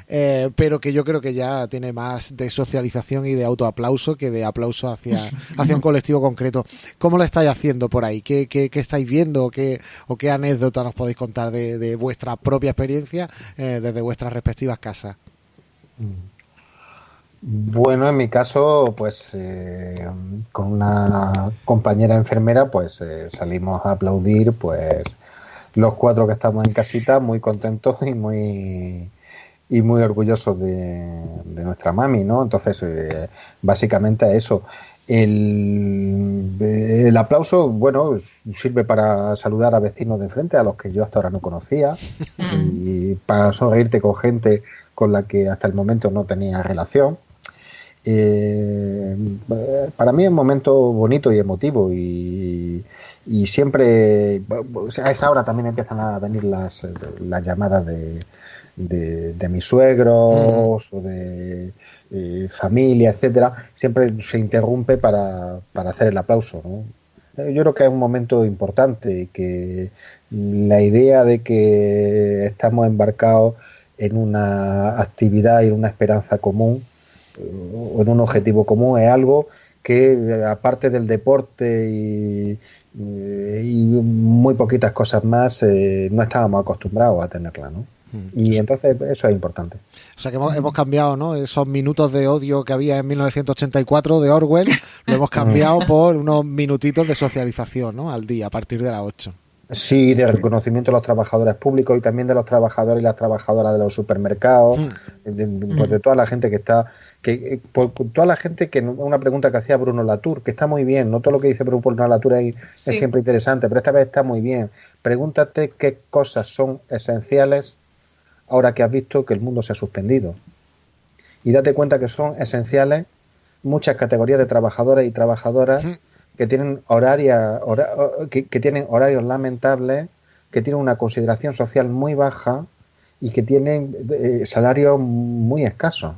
eh, pero que yo creo que ya tiene más de socialización y de autoaplauso que de aplauso hacia, [LAUGHS] hacia un colectivo concreto. ¿Cómo lo estáis haciendo por ahí? ¿Qué, qué, estáis viendo o qué, o qué anécdota nos podéis contar de, vuestra propia experiencia eh, desde vuestras respectivas casas? Bueno, en mi caso, pues eh, con una compañera enfermera, pues salimos a aplaudir, pues los cuatro que estamos en casita, muy contentos y muy y muy orgullosos de, nuestra mami, ¿no? Entonces, eh, básicamente eso. El, el, aplauso, bueno, sirve para saludar a vecinos de enfrente, a los que yo hasta ahora no conocía, y para sonreírte con gente con la que hasta el momento no tenía relación. Eh, para mí es un momento bonito y emotivo y, y siempre, a esa hora también empiezan a venir las, las llamadas de, de, mis suegros o de eh, familia, etcétera, siempre se interrumpe para, para hacer el aplauso. ¿no? Yo creo que es un momento importante y que la idea de que estamos embarcados en una actividad y en una esperanza común o en un objetivo común es algo que aparte del deporte y, muy poquitas cosas más eh, no estábamos acostumbrados a tenerla, ¿no? Y entonces eso es importante. O sea que hemos, cambiado, ¿no? Esos minutos de odio que había en 1984 de Orwell, lo hemos cambiado por unos minutitos de socialización, ¿no? Al día, a partir de las 8. Sí, de reconocimiento de los trabajadores públicos y también de los trabajadores y las trabajadoras de los supermercados, mm. pues de, toda la gente que está, que eh, por, toda la gente que una pregunta que hacía Bruno Latour, que está muy bien, no todo lo que dice Bruno Latour es, es siempre interesante, pero esta vez está muy bien. Pregúntate qué cosas son esenciales ahora que has visto que el mundo se ha suspendido. Y date cuenta que son esenciales muchas categorías de trabajadores y trabajadoras que tienen horaria, que, tienen horarios lamentables, que tienen una consideración social muy baja y que tienen eh, salarios muy escasos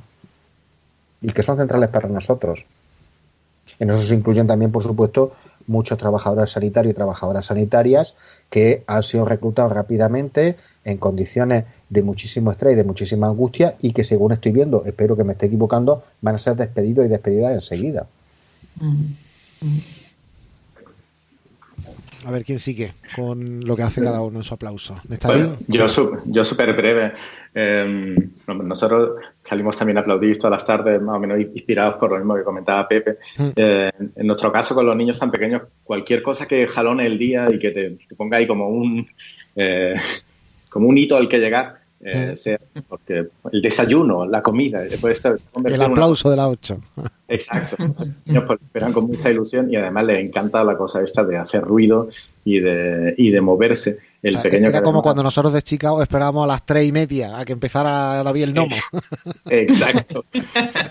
y que son centrales para nosotros. En eso se incluyen también, por supuesto, muchos trabajadores sanitarios y trabajadoras sanitarias que han sido reclutados rápidamente en condiciones de muchísimo estrés y de muchísima angustia y que según estoy viendo, espero que me esté equivocando, van a ser despedidos y despedidas enseguida. A ver quién sigue con lo que hace cada uno en su aplauso. Bueno, yo, yo súper breve. Eh, nosotros salimos también a aplaudir todas las tardes, más o menos inspirados por lo mismo que comentaba Pepe. Mm. Eh, en nuestro caso, con los niños tan pequeños, cualquier cosa que jalone el día y que te, te ponga ahí como un, eh, como un hito al que llegar, eh, sea, porque el desayuno, la comida, puede estar El aplauso de la 8. [LAUGHS] Exacto. Los pues, esperan con mucha ilusión y además les encanta la cosa esta de hacer ruido y de, y de moverse. El pequeño era como cuando nosotros de Chicago esperábamos a las tres y media a que empezara David el Nomo. [LAUGHS] Exacto.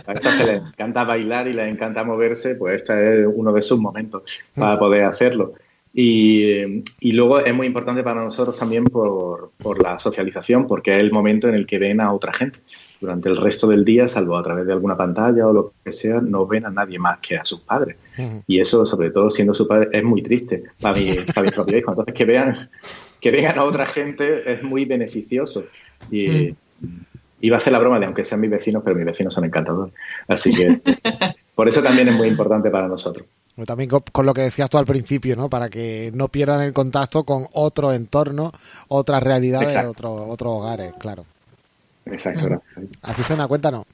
A estas que les encanta bailar y les encanta moverse, pues este es uno de sus momentos para poder hacerlo. Y, y, luego es muy importante para nosotros también por, por, la socialización, porque es el momento en el que ven a otra gente. Durante el resto del día, salvo a través de alguna pantalla o lo que sea, no ven a nadie más que a sus padres. Y eso, sobre todo siendo su padre, es muy triste para mi, para mi propio hijo. Entonces, que vean, que vean a otra gente es muy beneficioso. Y, Iba a hacer la broma de aunque sean mis vecinos, pero mis vecinos son encantadores. Así que por eso también es muy importante para nosotros. También con, lo que decías tú al principio, ¿no? Para que no pierdan el contacto con otro entorno, otras realidades, otros otros hogares, claro. Exacto. Así suena, cuéntanos.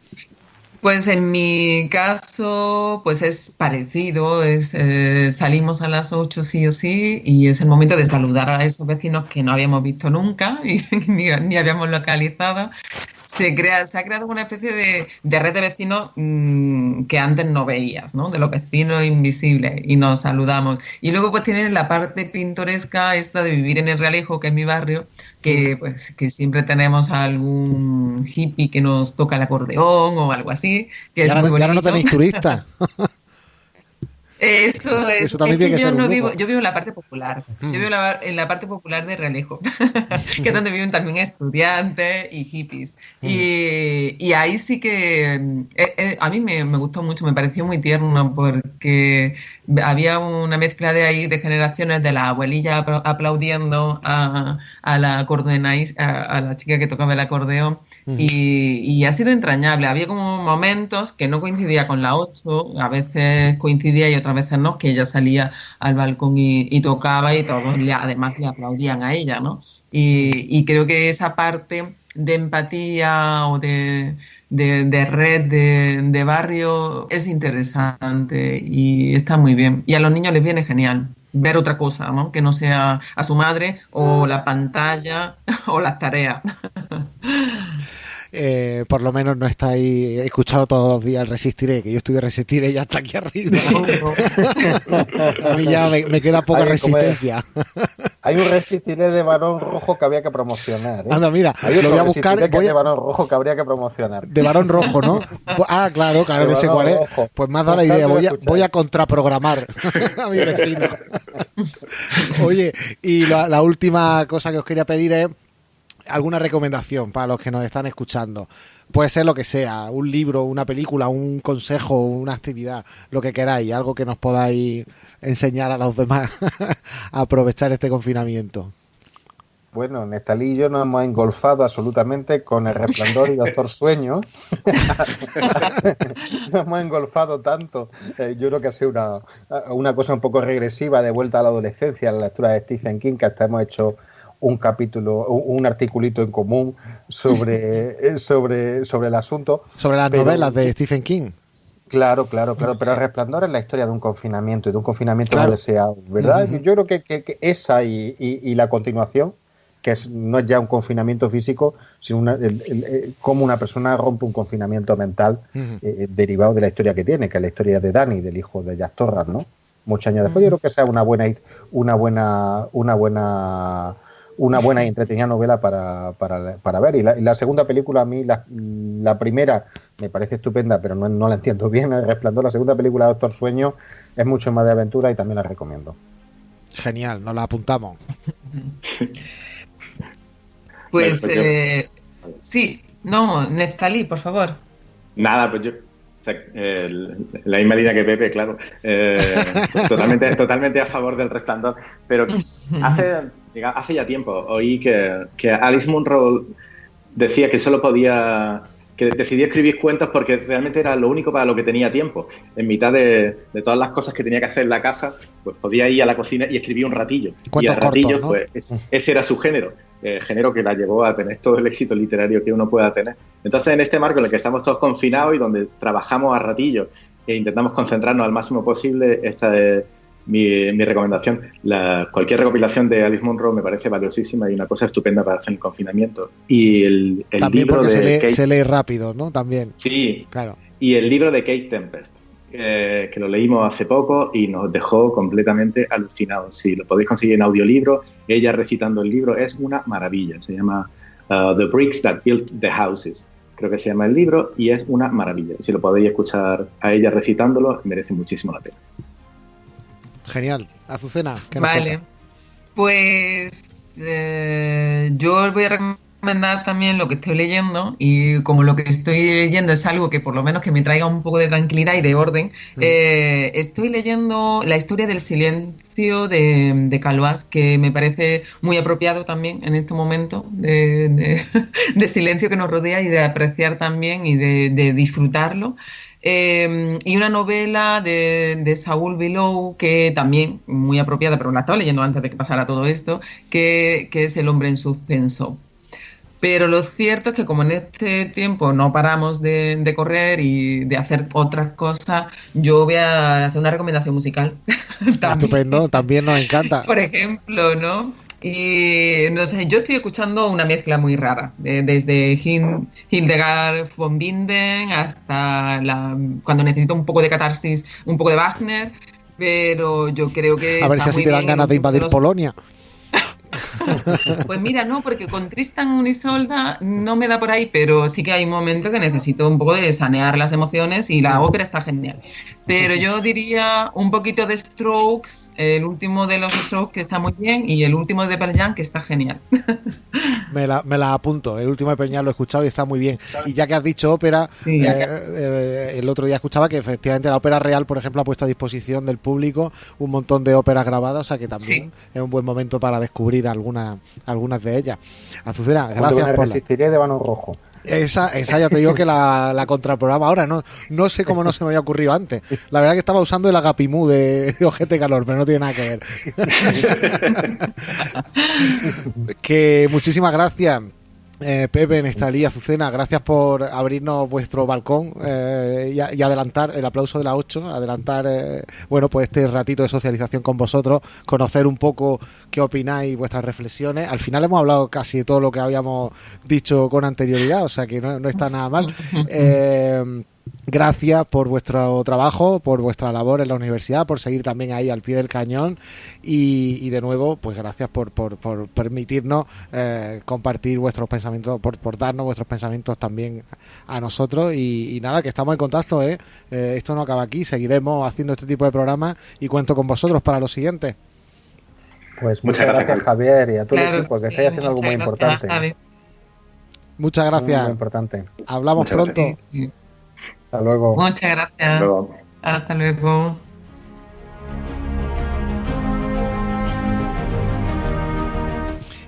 Pues en mi caso, pues es parecido, es, eh, salimos a las 8 sí o sí y es el momento de saludar a esos vecinos que no habíamos visto nunca [LAUGHS] y ni, habíamos localizado se, ha creado una especie de, de red de vecinos mm, que antes no veías, ¿no? De los vecinos invisibles y nos saludamos. Y luego pues tienen la parte pintoresca esta de vivir en el Realejo, que es mi barrio, que pues que siempre tenemos algún hippie que nos toca el acordeón o algo así. Que ya, no tenéis turistas. [LAUGHS] Eso es. que yo no vivo, yo vivo en la parte popular. Yo vivo en la, parte popular de Realejo, [LAUGHS] que es donde viven también estudiantes y hippies. Y, ahí sí que eh, eh, a mí me, gustó mucho, me pareció muy tierno porque había una mezcla de ahí de generaciones de la abuelilla aplaudiendo a, a la acordeonáis, a, la chica que tocaba el acordeón y, y, ha sido entrañable. Había como momentos que no coincidía con la 8, a veces coincidía y otras veces no, que ella salía al balcón y, tocaba y todos además le aplaudían a ella, ¿no? Y, creo que esa parte de empatía o de, red de, barrio es interesante y está muy bien. Y a los niños les viene genial ver otra cosa, ¿no? Que no sea a su madre o la pantalla [LAUGHS] o las tareas. [LAUGHS] eh, por lo menos no estáis escuchado todos los días el Resistiré, que yo estoy de Resistiré ya hasta aquí arriba. [LAUGHS] a mí ya me, queda poca resistencia. Hay un Resistiré de varón rojo que había que promocionar. ¿eh? Anda, mira, lo voy a buscar. Voy De varón rojo que habría que promocionar. De varón rojo, ¿no? [LAUGHS] Ah, claro, claro que sé cuál es. Pues me has dado la idea. Voy a, voy a contraprogramar [LAUGHS] a mi vecino. Oye, y la última cosa que os quería pedir es alguna recomendación para los que nos están escuchando. Puede ser lo que sea, un libro, una película, un consejo, una actividad, lo que queráis, algo que nos podáis enseñar a los demás [LAUGHS] a aprovechar este confinamiento. Bueno, Nestalí y yo nos hemos engolfado absolutamente con El Resplandor y Doctor [LAUGHS] Sueño. [LAUGHS] nos hemos engolfado tanto. Eh, yo creo que ha sido una, una cosa un poco regresiva de vuelta a la adolescencia, la lectura de Stephen King, que hasta hemos hecho un capítulo, un articulito en común sobre, [LAUGHS] sobre, sobre el asunto. Sobre las novelas de Stephen King. Claro, claro, claro, pero el resplandor es la historia de un confinamiento y de un confinamiento no deseado, ¿verdad? Yo creo que, que, esa y, y, la continuación, que es, no es ya un confinamiento físico, sino una, cómo una persona rompe un confinamiento mental eh, derivado de la historia que tiene, que es la historia de Dani, del hijo de Jack Torras, ¿no? Muchos años después, yo creo que sea una buena, una buena, una buena una buena y entretenida novela para, para, para ver. Y la, segunda película, a mí, la, la, primera me parece estupenda, pero no, no la entiendo bien, El [LAUGHS] Resplandor. La segunda película, Doctor Sueño, es mucho más de aventura y también la recomiendo. Genial, nos la apuntamos. [LAUGHS] pues, pues eh, sí, no, Neftalí, por favor. Nada, pues yo la misma línea que Pepe, claro. Eh, [LAUGHS] totalmente, totalmente a favor del resplandor. Pero hace, hace ya tiempo oí que, que Alice Munro decía que solo podía que decidí escribir cuentos porque realmente era lo único para lo que tenía tiempo. En mitad de, de todas las cosas que tenía que hacer en la casa, pues podía ir a la cocina y escribir un ratillo. y Cuentos a ratillo, cortos, ¿no? pues es- ese era su género. eh, género que la llevó a tener todo el éxito literario que uno pueda tener. Entonces, en este marco en el que estamos todos confinados y donde trabajamos a ratillo e intentamos concentrarnos al máximo posible, esta es mi, mi recomendación. La- cualquier recopilación de Alice Munro me parece valiosísima y una cosa estupenda para hacer el confinamiento. Y el, el También libro porque de se lee, Kate- se lee rápido, ¿no? También, Sí, claro. y el libro de Kate Tempest, eh, que lo leímos hace poco y nos dejó completamente alucinados. Si lo podéis conseguir en audiolibro, ella recitando el libro es una maravilla. Se llama uh, The Bricks That Built the Houses. Creo que se llama el libro y es una maravilla. Si lo podéis escuchar a ella recitándolo, merece muchísimo la pena. Genial. Azucena, ¿qué nos Vale. Pues eh, yo voy a recomendar también lo que estoy leyendo y como lo que estoy leyendo es algo que por lo menos que me traiga un poco de tranquilidad y de orden, eh, estoy leyendo la historia del silencio de, de Calvás, que me parece muy apropiado también en este momento de, de- [LAUGHS] de silencio que nos rodea y de apreciar también y de, de disfrutarlo. Eh, y una novela de, de Saúl Below, que también muy apropiada, pero la estaba leyendo antes de que pasara todo esto, que, que es El hombre en suspenso. Pero lo cierto es que como en este tiempo no paramos de, de correr y de hacer otras cosas, yo voy a hacer una recomendación musical. [LAUGHS] también. Estupendo, también nos encanta. Por ejemplo, ¿no? Y no sé, yo estoy escuchando una mezcla muy rara, de- desde Hin- Hildegard von Binden hasta la, cuando necesito un poco de catarsis, un poco de Wagner, pero yo creo que... A ver está si así te dan ganas de invadir los- Polonia. [LAUGHS] Pues mira, no, porque con Tristan Unisolda no me da por ahí, pero sí que hay un momento que necesito un poco de sanear las emociones y la ópera está genial. Pero yo diría un poquito de Strokes, el último de los Strokes que está muy bien y el último de Pearl Jam que está genial. [LAUGHS] Me la, me la apunto. El último de Peñal lo he escuchado y está muy bien. Y ya que has dicho ópera, Sí. eh, eh, el otro día escuchaba que efectivamente la ópera real, por ejemplo, ha puesto a disposición del público un montón de óperas grabadas, o sea que también es un buen momento para descubrir algunas algunas de ellas. Azucena, gracias por la- Resistiré de Vano Rojo. Esa, esa ya te digo que la, la contraprograma ahora. No, no sé cómo no se me había ocurrido antes. La verdad que estaba usando el agapimú de, de Ojete Calor, pero no tiene nada que ver. [LAUGHS] que muchísimas gracias. Eh, Pepe, Nestalí, Azucena, gracias por abrirnos vuestro balcón eh, y, adelantar el aplauso de la 8, adelantar eh, bueno pues este ratito de socialización con vosotros, conocer un poco qué opináis, vuestras reflexiones. Al final hemos hablado casi de todo lo que habíamos dicho con anterioridad, o sea que no, no está nada mal. [LAUGHS] Gracias por vuestro trabajo, por vuestra labor en la universidad, por seguir también ahí al pie del cañón y, y de nuevo, pues gracias por, por, por permitirnos eh, compartir vuestros pensamientos, por, por darnos vuestros pensamientos también a nosotros y, y nada, que estamos en contacto, ¿eh? Eh, esto no acaba aquí, seguiremos haciendo este tipo de programas y cuento con vosotros para los siguientes. Pues Muchas muchas, gracias, gracias, Javier, y a todo el Claro equipo, que sí, estáis haciendo algo muy muchas importante. gracias. Muchas Muy, gracias, muy importante. hablamos Muchas pronto. gracias. Hasta luego. Muchas gracias. Luego. Hasta luego.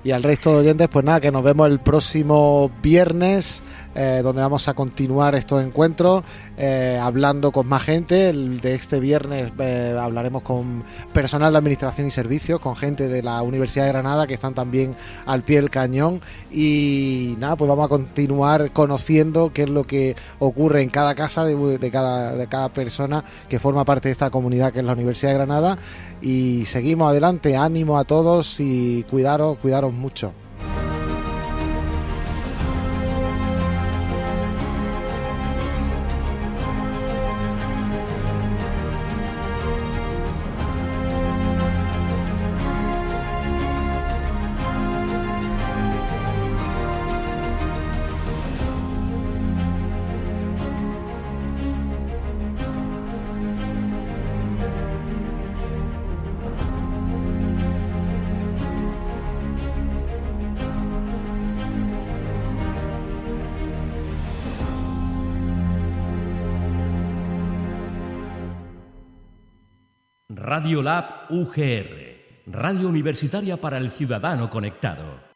Y al resto de oyentes, pues nada, que nos vemos el próximo viernes, eh, donde vamos a continuar estos encuentros, eh, hablando con más gente. El de este viernes eh, hablaremos con personal de administración y servicios, con gente de la Universidad de Granada, que están también al pie del cañón. Y nada, pues vamos a continuar conociendo qué es lo que ocurre en cada casa de, cada, de cada persona que forma parte de esta comunidad que es la Universidad de Granada. Y seguimos adelante, ánimo a todos y cuidaros, cuidaros mucho. Radio Lab UGR, Radio Universitaria para el Ciudadano Conectado.